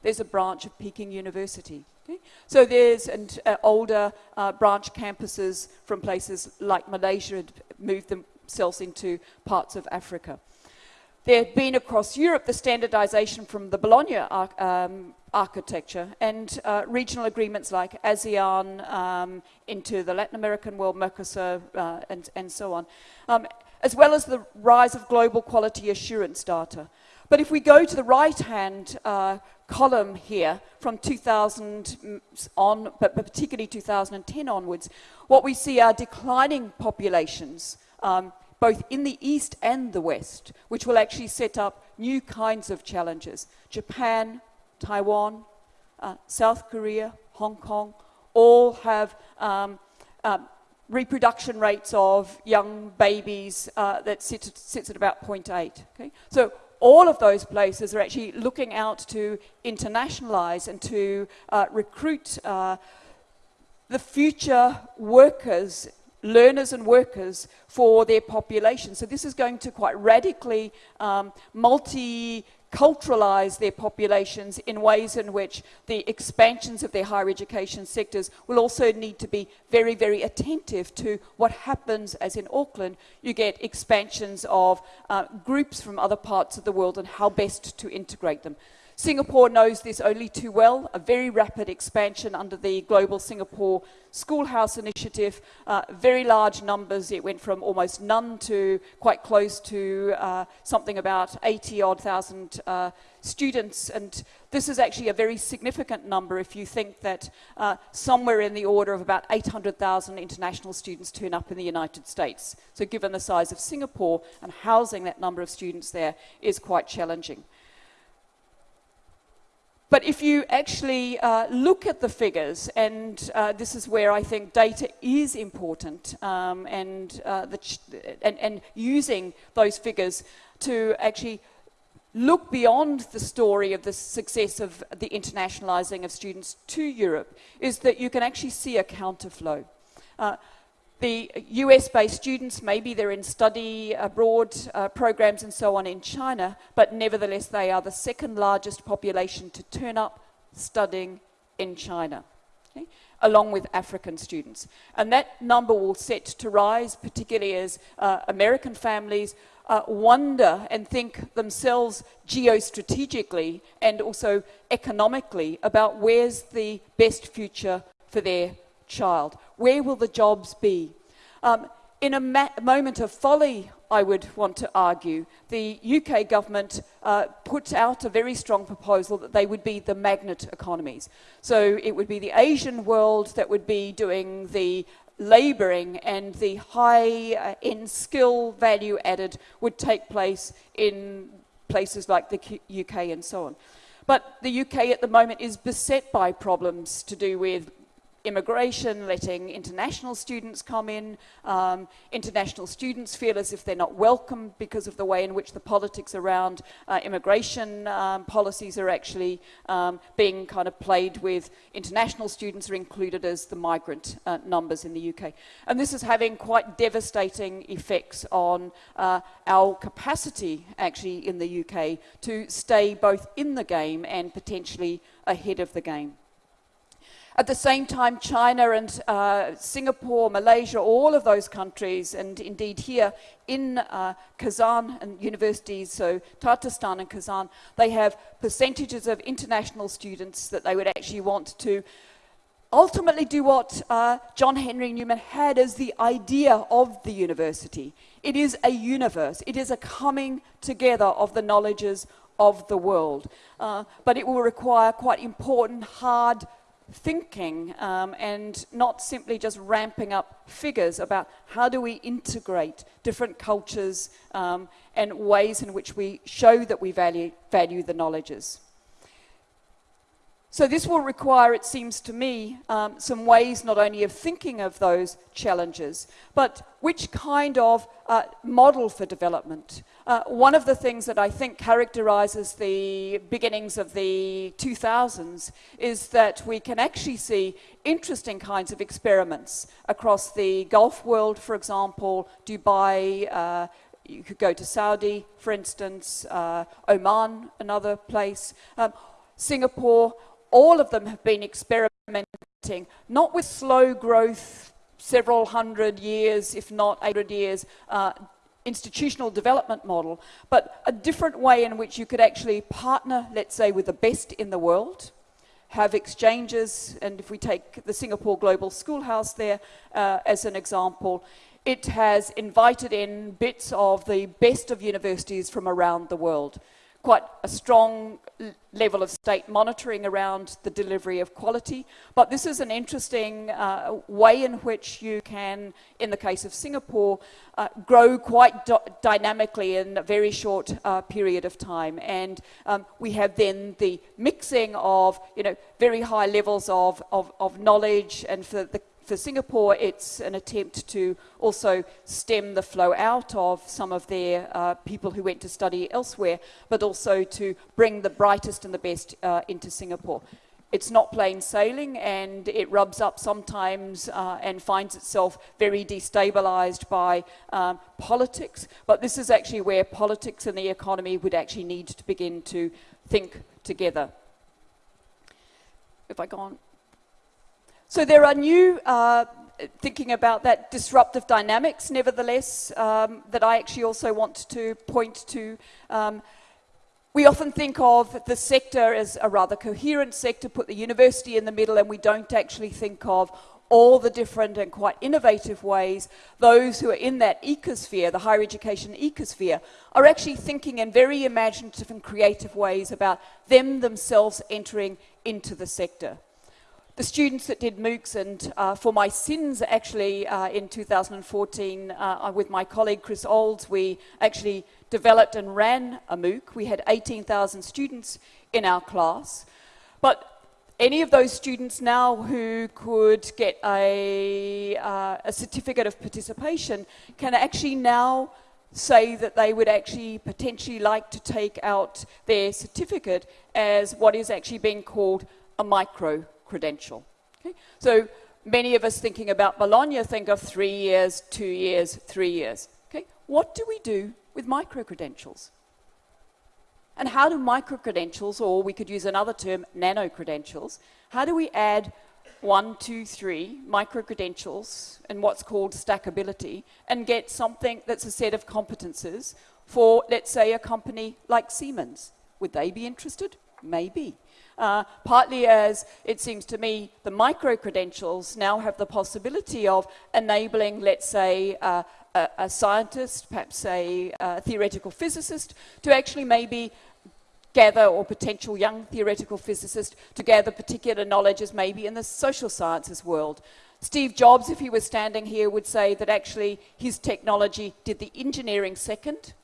There's a branch of Peking University. Okay? So there's uh, older uh, branch campuses from places like Malaysia had moved themselves into parts of Africa. There had been across Europe the standardization from the Bologna um, architecture and uh, regional agreements like ASEAN um, into the Latin American world, Mercosur, uh, and, and so on, um, as well as the rise of global quality assurance data. But if we go to the right-hand uh, column here from 2000 on, but particularly 2010 onwards, what we see are declining populations, um, both in the East and the West, which will actually set up new kinds of challenges. Japan, Taiwan, uh, South Korea, Hong Kong, all have um, um, reproduction rates of young babies uh, that sit, sits at about 0.8. Okay? So all of those places are actually looking out to internationalize and to uh, recruit uh, the future workers, learners and workers for their population. So this is going to quite radically um, multi culturalize their populations in ways in which the expansions of their higher education sectors will also need to be very, very attentive to what happens as in Auckland, you get expansions of uh, groups from other parts of the world and how best to integrate them. Singapore knows this only too well, a very rapid expansion under the Global Singapore Schoolhouse Initiative, uh, very large numbers. It went from almost none to quite close to uh, something about 80 odd thousand uh, students. And this is actually a very significant number if you think that uh, somewhere in the order of about 800,000 international students turn up in the United States. So given the size of Singapore and housing that number of students there is quite challenging. But if you actually uh, look at the figures, and uh, this is where I think data is important, um, and, uh, and, and using those figures to actually look beyond the story of the success of the internationalizing of students to Europe, is that you can actually see a counterflow. The US-based students, maybe they're in study abroad uh, programs and so on in China, but nevertheless they are the second largest population to turn up studying in China, okay, along with African students. And that number will set to rise, particularly as uh, American families uh, wonder and think themselves geostrategically and also economically about where's the best future for their child? Where will the jobs be? Um, in a moment of folly, I would want to argue, the UK government uh, put out a very strong proposal that they would be the magnet economies. So it would be the Asian world that would be doing the labouring and the high uh, in skill value added would take place in places like the UK and so on. But the UK at the moment is beset by problems to do with immigration, letting international students come in. Um, international students feel as if they're not welcome because of the way in which the politics around uh, immigration um, policies are actually um, being kind of played with. International students are included as the migrant uh, numbers in the UK. And this is having quite devastating effects on uh, our capacity actually in the UK to stay both in the game and potentially ahead of the game. At the same time, China and uh, Singapore, Malaysia, all of those countries, and indeed here in uh, Kazan and universities, so Tatarstan and Kazan, they have percentages of international students that they would actually want to ultimately do what uh, John Henry Newman had as the idea of the university. It is a universe. It is a coming together of the knowledges of the world. Uh, but it will require quite important, hard thinking um, and not simply just ramping up figures about how do we integrate different cultures um, and ways in which we show that we value, value the knowledges. So this will require, it seems to me, um, some ways not only of thinking of those challenges, but which kind of uh, model for development. Uh, one of the things that I think characterizes the beginnings of the 2000s is that we can actually see interesting kinds of experiments across the Gulf world, for example, Dubai, uh, you could go to Saudi, for instance, uh, Oman, another place, um, Singapore, all of them have been experimenting, not with slow growth, several hundred years, if not 800 years, uh, institutional development model, but a different way in which you could actually partner, let's say, with the best in the world, have exchanges, and if we take the Singapore Global Schoolhouse there uh, as an example, it has invited in bits of the best of universities from around the world quite a strong level of state monitoring around the delivery of quality. But this is an interesting uh, way in which you can, in the case of Singapore, uh, grow quite dynamically in a very short uh, period of time. And um, we have then the mixing of, you know, very high levels of, of, of knowledge and for the for Singapore, it's an attempt to also stem the flow out of some of their uh, people who went to study elsewhere, but also to bring the brightest and the best uh, into Singapore. It's not plain sailing and it rubs up sometimes uh, and finds itself very destabilized by um, politics. But this is actually where politics and the economy would actually need to begin to think together. If I go on. So there are new, uh, thinking about that disruptive dynamics, nevertheless, um, that I actually also want to point to. Um, we often think of the sector as a rather coherent sector, put the university in the middle, and we don't actually think of all the different and quite innovative ways those who are in that ecosphere, the higher education ecosphere, are actually thinking in very imaginative and creative ways about them themselves entering into the sector the students that did MOOCs and uh, for my sins actually uh, in 2014 uh, with my colleague Kris Olds we actually developed and ran a MOOC. We had 18,000 students in our class but any of those students now who could get a, uh, a certificate of participation can actually now say that they would actually potentially like to take out their certificate as what is actually being called a micro credential. Okay? So many of us thinking about Bologna think of three years, two years, three years. Okay? What do we do with micro-credentials? And how do micro-credentials, or we could use another term, nano-credentials, how do we add one, two, three micro-credentials and what's called stackability and get something that's a set of competences for, let's say, a company like Siemens? Would they be interested? Maybe. Uh, partly as it seems to me the micro-credentials now have the possibility of enabling, let's say, uh, a, a, scientist, perhaps a, a theoretical physicist, to actually maybe gather, or potential young theoretical physicist, to gather particular knowledges maybe in the social sciences world. Steve Jobs, if he was standing here, would say that actually his technology did the engineering second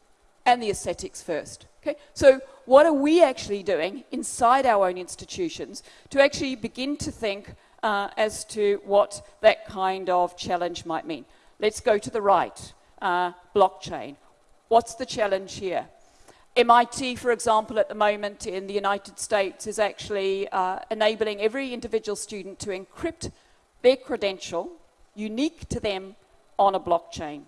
and the aesthetics first. Okay? So what are we actually doing inside our own institutions to actually begin to think uh, as to what that kind of challenge might mean? Let's go to the right, uh, blockchain. What's the challenge here? MIT, for example, at the moment in the United States is actually uh, enabling every individual student to encrypt their credential, unique to them, on a blockchain.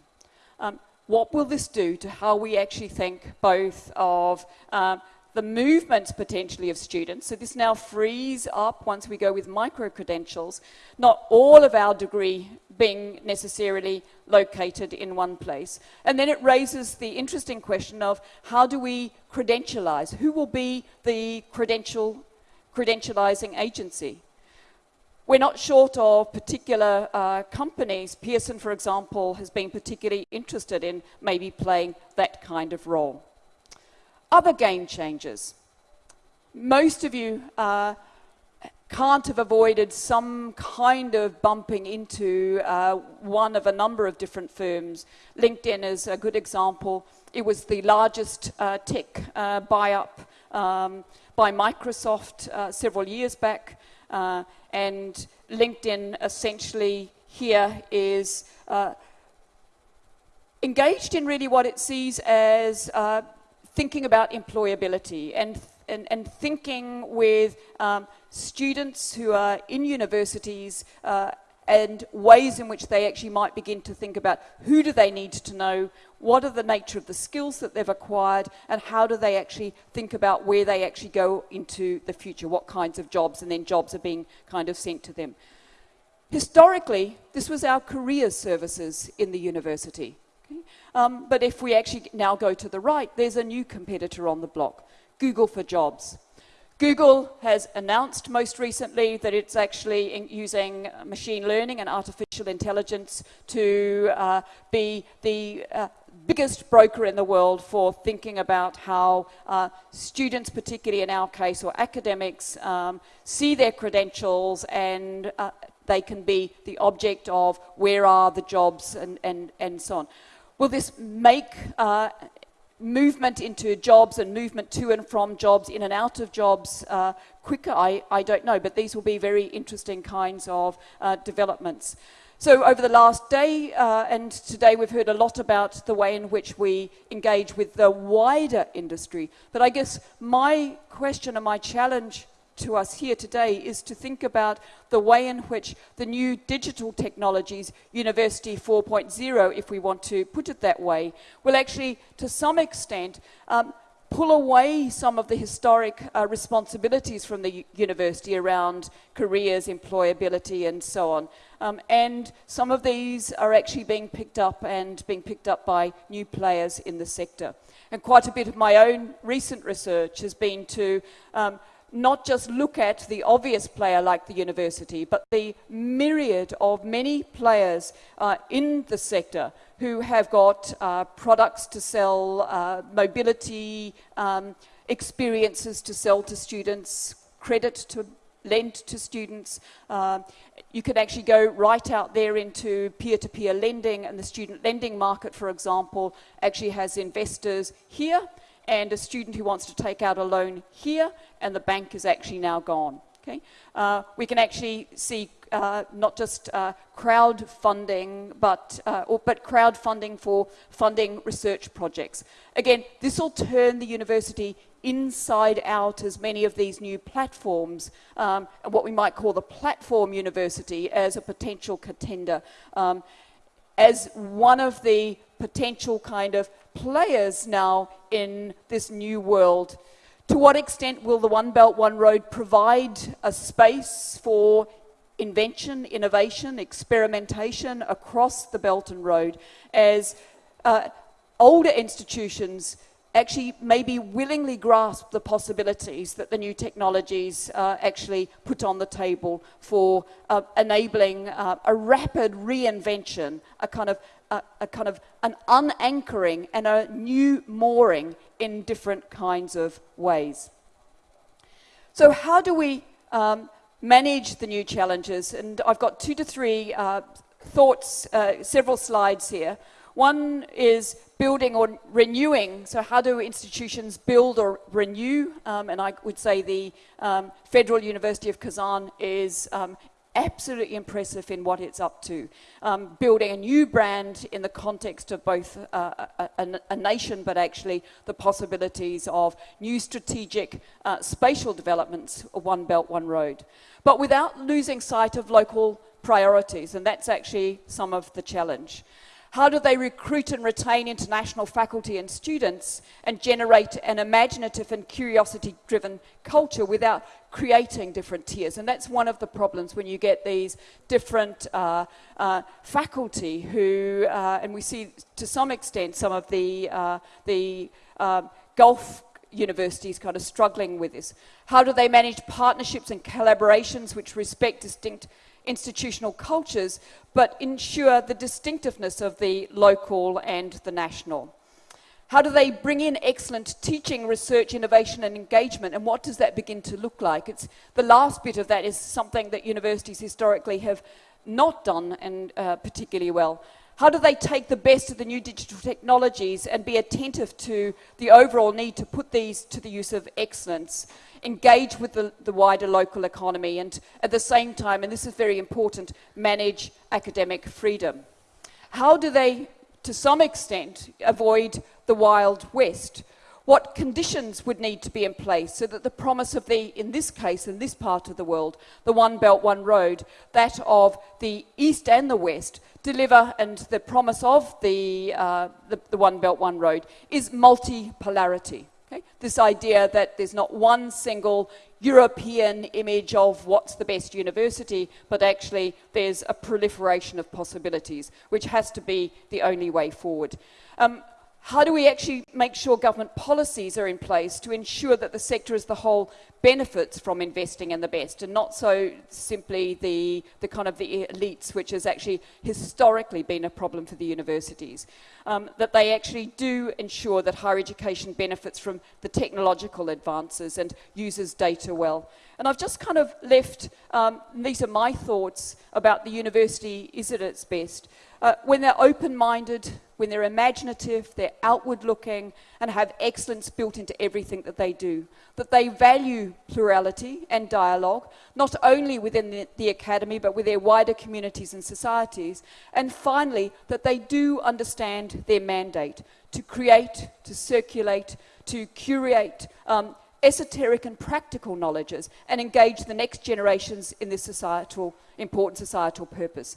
Um, what will this do to how we actually think both of um, the movements potentially of students. So this now frees up, once we go with micro-credentials, not all of our degree being necessarily located in one place. And then it raises the interesting question of how do we credentialize? Who will be the credential, credentializing agency? We're not short of particular uh, companies. Pearson, for example, has been particularly interested in maybe playing that kind of role. Other game changers. Most of you uh, can't have avoided some kind of bumping into uh, one of a number of different firms. LinkedIn is a good example. It was the largest uh, tech uh, buy-up um, by Microsoft uh, several years back. And LinkedIn essentially here is uh, engaged in really what it sees as uh, thinking about employability and, and, and thinking with um, students who are in universities uh, and ways in which they actually might begin to think about who do they need to know, what are the nature of the skills that they've acquired, and how do they actually think about where they actually go into the future, what kinds of jobs, and then jobs are being kind of sent to them. Historically, this was our career services in the university. Okay? Um, but if we actually now go to the right, there's a new competitor on the block, Google for Jobs. Google has announced most recently that it's actually using machine learning and artificial intelligence to uh, be the uh, biggest broker in the world for thinking about how uh, students, particularly in our case, or academics, um, see their credentials and uh, they can be the object of where are the jobs and, and, and so on. Will this make uh, movement into jobs and movement to and from jobs, in and out of jobs uh, quicker? I, I don't know, but these will be very interesting kinds of uh, developments. So over the last day uh, and today we've heard a lot about the way in which we engage with the wider industry. But I guess my question and my challenge to us here today is to think about the way in which the new digital technologies, University 4.0, if we want to put it that way, will actually, to some extent, um, pull away some of the historic uh, responsibilities from the university around careers, employability, and so on. Um, and some of these are actually being picked up and being picked up by new players in the sector. And quite a bit of my own recent research has been to um, not just look at the obvious player like the university, but the myriad of many players uh, in the sector who have got uh, products to sell, uh, mobility um, experiences to sell to students, credit to lend to students. Uh, you could actually go right out there into peer-to-peer -peer lending, and the student lending market, for example, actually has investors here and a student who wants to take out a loan here, and the bank is actually now gone. Okay? Uh, we can actually see uh, not just uh, crowdfunding, but, uh, or, but crowdfunding for funding research projects. Again, this will turn the university inside out as many of these new platforms, um, what we might call the platform university as a potential contender, um, as one of the potential kind of players now in this new world. To what extent will the One Belt, One Road provide a space for invention, innovation, experimentation across the Belt and Road as uh, older institutions actually maybe willingly grasp the possibilities that the new technologies uh, actually put on the table for uh, enabling uh, a rapid reinvention, a kind of a, a, kind of an unanchoring and a new mooring in different kinds of ways. So how do we um, manage the new challenges? And I've got two to three uh, thoughts, uh, several slides here. One is building or renewing. So how do institutions build or renew? Um, and I would say the um, Federal University of Kazan is um, absolutely impressive in what it's up to. Um, building a new brand in the context of both uh, a, a, a, nation, but actually the possibilities of new strategic uh, spatial developments, One Belt, One Road. But without losing sight of local priorities, and that's actually some of the challenge. How do they recruit and retain international faculty and students and generate an imaginative and curiosity-driven culture without creating different tiers? And that's one of the problems when you get these different uh, uh, faculty who, uh, and we see to some extent some of the, uh, the um, Gulf universities kind of struggling with this. How do they manage partnerships and collaborations which respect distinct institutional cultures, but ensure the distinctiveness of the local and the national. How do they bring in excellent teaching, research, innovation and engagement and what does that begin to look like? It's, the last bit of that is something that universities historically have not done and uh, particularly well. How do they take the best of the new digital technologies and be attentive to the overall need to put these to the use of excellence, engage with the, the wider local economy, and at the same time, and this is very important, manage academic freedom? How do they, to some extent, avoid the Wild West? What conditions would need to be in place so that the promise of the, in this case, in this part of the world, the One Belt, One Road, that of the East and the West, deliver, and the promise of the, uh, the, the, One Belt, One Road is multipolarity. Okay? This idea that there's not one single European image of what's the best university, but actually there's a proliferation of possibilities, which has to be the only way forward. Um, how do we actually make sure government policies are in place to ensure that the sector as the whole benefits from investing in the best and not so simply the, the kind of the elites, which has actually historically been a problem for the universities. Um, that they actually do ensure that higher education benefits from the technological advances and uses data well. And I've just kind of left, um, these are my thoughts about the university is it at its best. Uh, when they're open-minded, when they're imaginative, they're outward looking, and have excellence built into everything that they do. That they value plurality and dialogue, not only within the, the, academy, but with their wider communities and societies. And finally, that they do understand their mandate to create, to circulate, to curate um, esoteric and practical knowledges and engage the next generations in this societal, important societal purpose.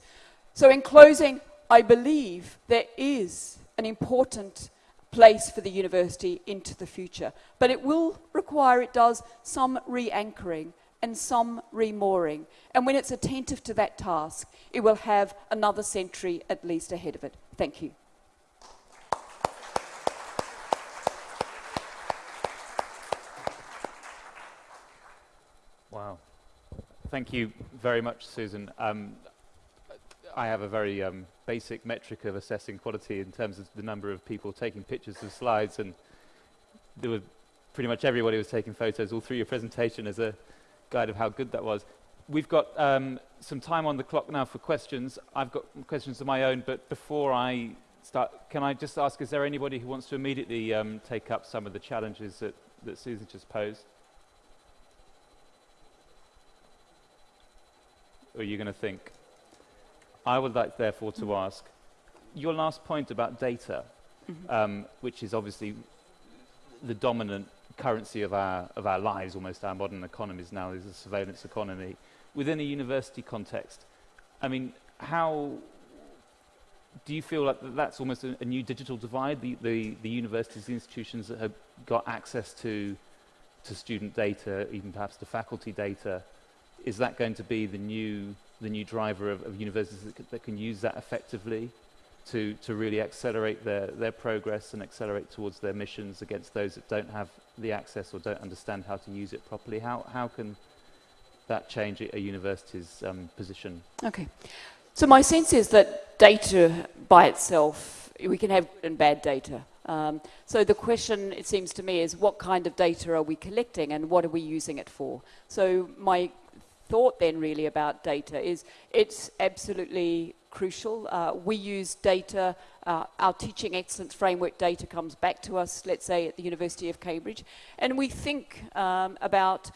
So in closing, I believe there is an important place for the university into the future. But it will require, it does, some re-anchoring and some re-mooring. And when it's attentive to that task, it will have another century at least ahead of it. Thank you. Wow. Thank you very much, Susan. Um, I have a very um, basic metric of assessing quality in terms of the number of people taking pictures of slides, and there were pretty much everybody was taking photos all through your presentation as a guide of how good that was. We've got um, some time on the clock now for questions. I've got questions of my own, but before I start, can I just ask, is there anybody who wants to immediately um, take up some of the challenges that, that Susan just posed? Or are you going to think? I would like, therefore, to ask your last point about data, mm -hmm. um, which is obviously the dominant currency of our, of our lives, almost our modern economies now, is a surveillance economy. Within a university context, I mean, how do you feel like that's almost a, a new digital divide? The, the, the, universities, the institutions that have got access to, to student data, even perhaps to faculty data, is that going to be the new the new driver of, of universities that, that, can use that effectively to, to really accelerate their, their progress and accelerate towards their missions against those that don't have the access or don't understand how to use it properly? How, how can that change a university's um, position? Okay. So my sense is that data by itself, we can have good and bad data. Um, so the question, it seems to me, is what kind of data are we collecting and what are we using it for? So my thought then really about data is it's absolutely crucial. Uh, we use data, uh, our teaching excellence framework data comes back to us, let's say at the University of Cambridge, and we think um, about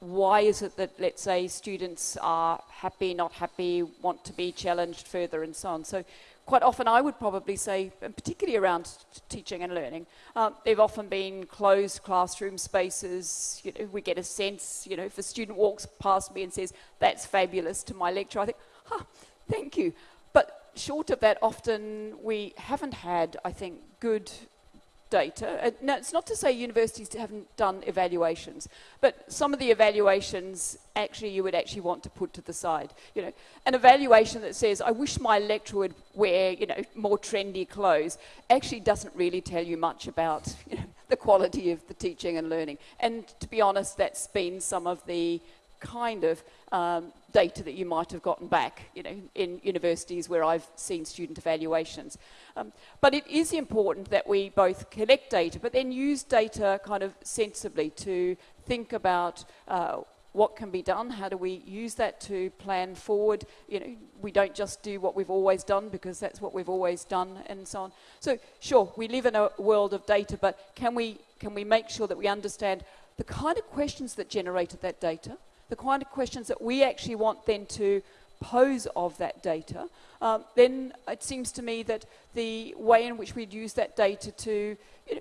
why is it that, let's say, students are happy, not happy, want to be challenged further and so on. So quite often I would probably say, and particularly around teaching and learning, um, they've often been closed classroom spaces. You know, we get a sense, you know, if a student walks past me and says, that's fabulous to my lecture, I think, huh, thank you. But short of that, often we haven't had, I think, good data. Uh, now, it's not to say universities haven't done evaluations, but some of the evaluations actually you would actually want to put to the side. You know, an evaluation that says, I wish my lecturer would wear, you know, more trendy clothes, actually doesn't really tell you much about you know, the quality of the teaching and learning. And to be honest, that's been some of the kind of um, data that you might have gotten back, you know, in universities where I've seen student evaluations. Um, but it is important that we both collect data, but then use data kind of sensibly to think about uh, what can be done? How do we use that to plan forward? You know, we don't just do what we've always done because that's what we've always done and so on. So sure, we live in a world of data, but can we, can we make sure that we understand the kind of questions that generated that data, the kind of questions that we actually want then to pose of that data, um, then it seems to me that the way in which we'd use that data to you know,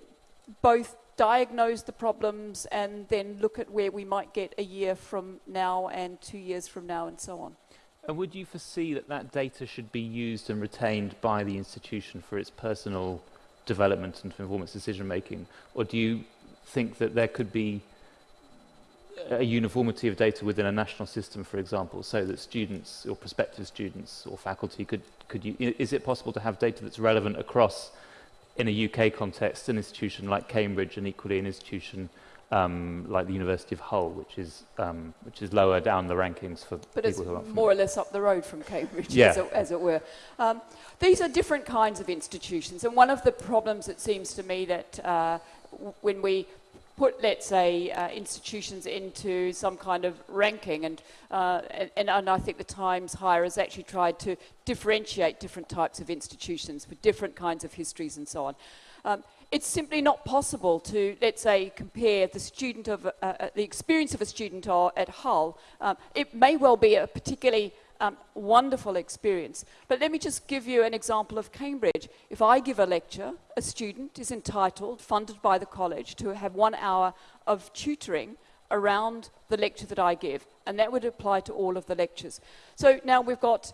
both diagnose the problems and then look at where we might get a year from now and two years from now and so on. And would you foresee that that data should be used and retained by the institution for its personal development and performance decision making? Or do you think that there could be a uniformity of data within a national system, for example, so that students or prospective students or faculty could, could you, is it possible to have data that's relevant across, in a UK context, an institution like Cambridge and equally an institution um, like the University of Hull, which is, um, which is lower down the rankings for but people who are more or less up the road from Cambridge, yeah. as, it, as, it, were. Um, these are different kinds of institutions, and one of the problems, it seems to me, that uh, when we put, let's say, uh, institutions into some kind of ranking, and, uh, and, and, I think the Times Higher has actually tried to differentiate different types of institutions with different kinds of histories and so on. Um, it's simply not possible to, let's say, compare the student of, uh, uh the experience of a student at Hull. Um, it may well be a particularly um, wonderful experience. But let me just give you an example of Cambridge. If I give a lecture, a student is entitled, funded by the college, to have one hour of tutoring around the lecture that I give. And that would apply to all of the lectures. So now we've got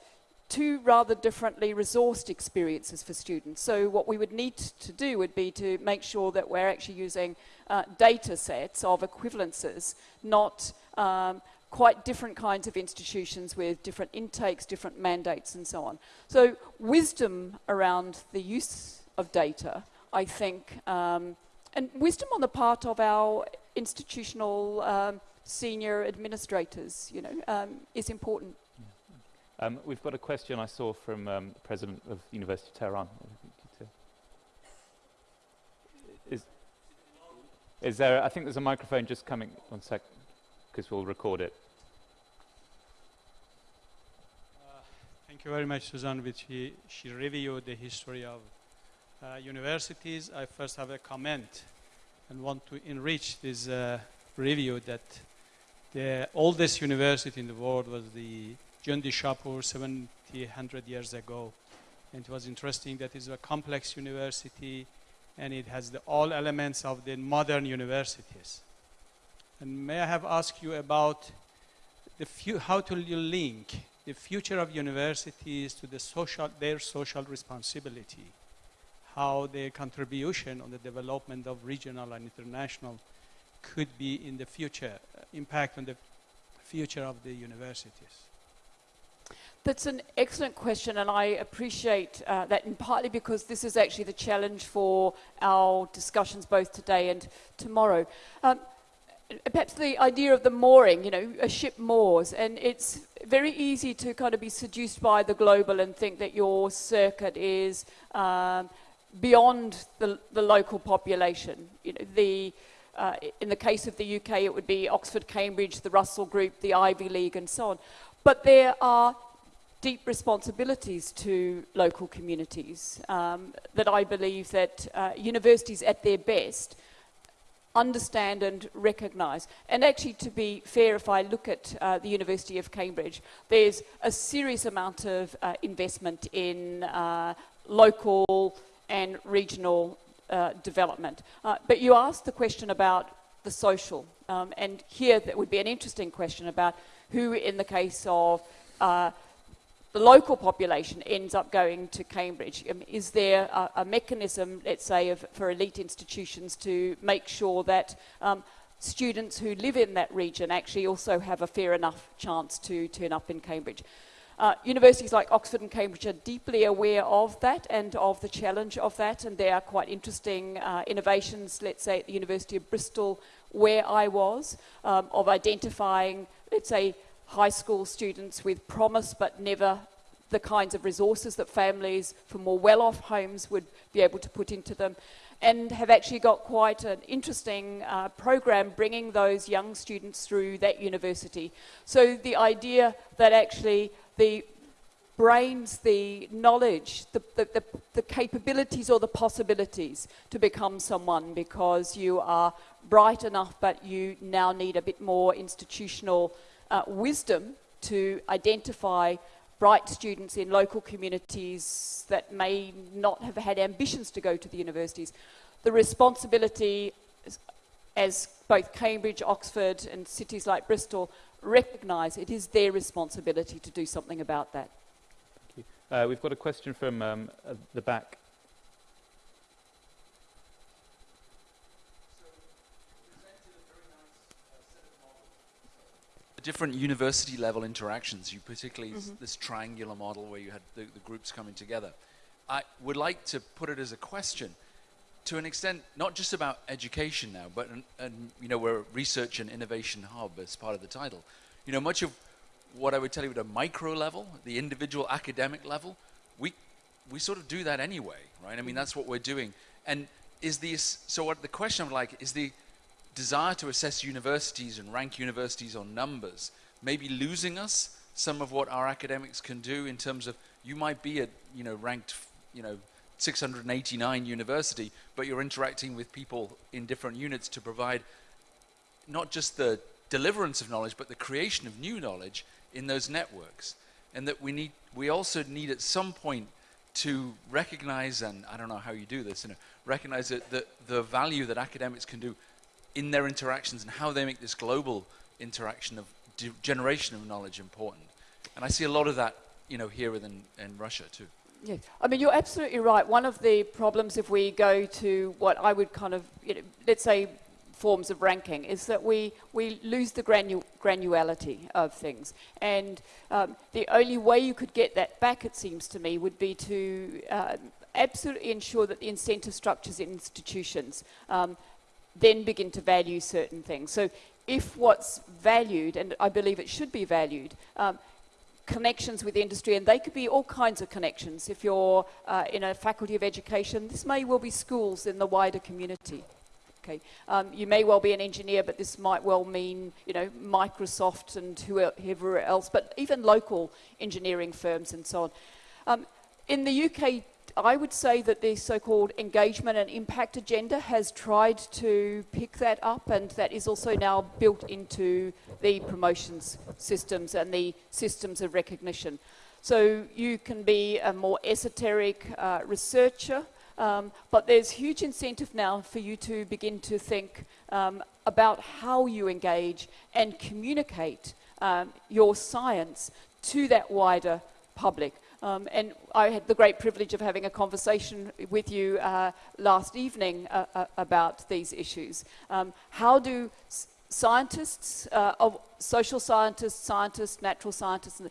two rather differently resourced experiences for students. So what we would need to do would be to make sure that we're actually using uh, data sets of equivalences, not um, quite different kinds of institutions with different intakes, different mandates, and so on. So wisdom around the use of data, I think, um, and wisdom on the part of our institutional um, senior administrators, you know, um, is important. Um, we've got a question I saw from um, the president of the University of Tehran. Is, is there, I think there's a microphone just coming, one sec, because we'll record it. Thank you very much, Suzanne, which he, she reviewed the history of uh, universities. I first have a comment and want to enrich this uh, review that the oldest university in the world was the Jundi Shapur 70, 100 years ago. And it was interesting that it's a complex university and it has the, all elements of the modern universities. And may I have asked you about the few, how to link the future of universities to the social, their social responsibility, how their contribution on the development of regional and international could be in the future, uh, impact on the future of the universities. That's an excellent question, and I appreciate uh, that, partly because this is actually the challenge for our discussions both today and tomorrow. Um, perhaps the idea of the mooring, you know, a ship moors, and it's very easy to kind of be seduced by the global and think that your circuit is um, beyond the, the local population. You know, the, uh, in the case of the UK, it would be Oxford, Cambridge, the Russell Group, the Ivy League, and so on. But there are deep responsibilities to local communities um, that I believe that uh, universities at their best understand and recognise. And actually, to be fair, if I look at uh, the University of Cambridge, there's a serious amount of uh, investment in uh, local and regional uh, development. Uh, but you asked the question about the social, um, and here that would be an interesting question about who, in the case of uh, the local population ends up going to Cambridge. Um, is there a, a, mechanism, let's say, of, for elite institutions to make sure that um, students who live in that region actually also have a fair enough chance to turn up in Cambridge? Uh, universities like Oxford and Cambridge are deeply aware of that and of the challenge of that, and there are quite interesting uh, innovations, let's say, at the University of Bristol, where I was, um, of identifying, let's say, high school students with promise but never the kinds of resources that families from more well-off homes would be able to put into them. and have actually got quite an interesting uh, program bringing those young students through that university. So the idea that actually the brains, the knowledge, the, the, the, the, capabilities or the possibilities to become someone because you are bright enough but you now need a bit more institutional uh, wisdom to identify bright students in local communities that may not have had ambitions to go to the universities. The responsibility, as both Cambridge, Oxford and cities like Bristol recognise, it is their responsibility to do something about that. Uh, we've got a question from um, the back. Different university level interactions, you particularly mm -hmm. this triangular model where you had the, the, groups coming together. I would like to put it as a question to an extent, not just about education now, but an, an, you know, we're a research and innovation hub as part of the title. You know, much of what I would tell you at a micro level, the individual academic level, we we sort of do that anyway, right? I mean, that's what we're doing. And is the so what the question I'm like is the desire to assess universities and rank universities on numbers maybe losing us some of what our academics can do in terms of you might be at you know ranked you know 689 university, but you're interacting with people in different units to provide not just the deliverance of knowledge, but the creation of new knowledge in those networks. And that we need, we also need at some point to recognize, and I don't know how you do this, you know, recognize that the, the value that academics can do in their interactions and how they make this global interaction of generation of knowledge important. And I see a lot of that, you know, here within in Russia too. Yes, I mean, you're absolutely right. One of the problems if we go to what I would kind of, you know, let's say forms of ranking is that we, we lose the granu granularity of things. And um, the only way you could get that back, it seems to me, would be to uh, absolutely ensure that the incentive structures in institutions um, then begin to value certain things. So if what's valued, and I believe it should be valued, um, connections with industry, and they could be all kinds of connections. If you're uh, in a faculty of education, this may well be schools in the wider community. Okay, um, you may well be an engineer, but this might well mean, you know, Microsoft and whoever else, but even local engineering firms and so on. Um, in the UK, I would say that the so-called engagement and impact agenda has tried to pick that up and that is also now built into the promotions systems and the systems of recognition. So you can be a more esoteric uh, researcher um, but there's huge incentive now for you to begin to think um, about how you engage and communicate um, your science to that wider public. Um, and I had the great privilege of having a conversation with you uh, last evening uh, uh, about these issues. Um, how do scientists, uh, of social scientists, scientists, natural scientists,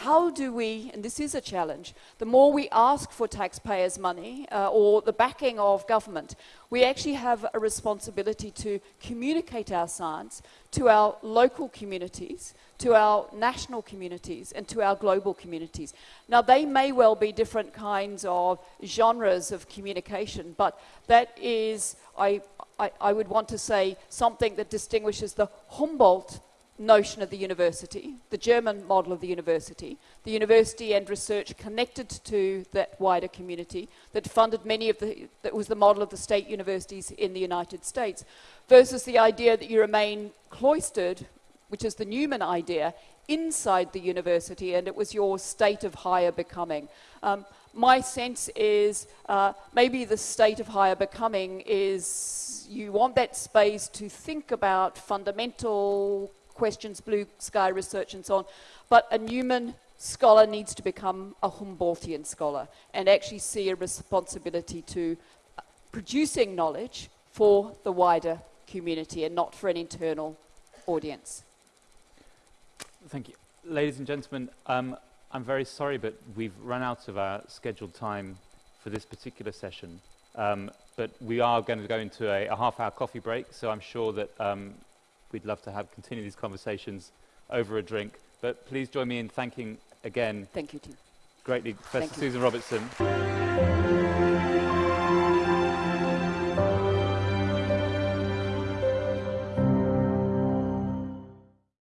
how do we, and this is a challenge, the more we ask for taxpayers' money uh, or the backing of government, we actually have a responsibility to communicate our science to our local communities, to our national communities, and to our global communities. Now, they may well be different kinds of genres of communication, but that is, I, I, I would want to say, something that distinguishes the Humboldt notion of the university, the German model of the university, the university and research connected to that wider community that funded many of the, that was the model of the state universities in the United States, versus the idea that you remain cloistered, which is the Newman idea, inside the university, and it was your state of higher becoming. Um, my sense is uh, maybe the state of higher becoming is you want that space to think about fundamental questions, blue sky research and so on. But a Newman scholar needs to become a Humboldtian scholar and actually see a responsibility to uh, producing knowledge for the wider community and not for an internal audience. Thank you. Ladies and gentlemen, um, I'm very sorry, but we've run out of our scheduled time for this particular session. Um, but we are going to go into a, a half-hour coffee break, so I'm sure that um, we'd love to have continue these conversations over a drink. But please join me in thanking again. Thank you, Tim. Greatly, Professor Susan Robertson.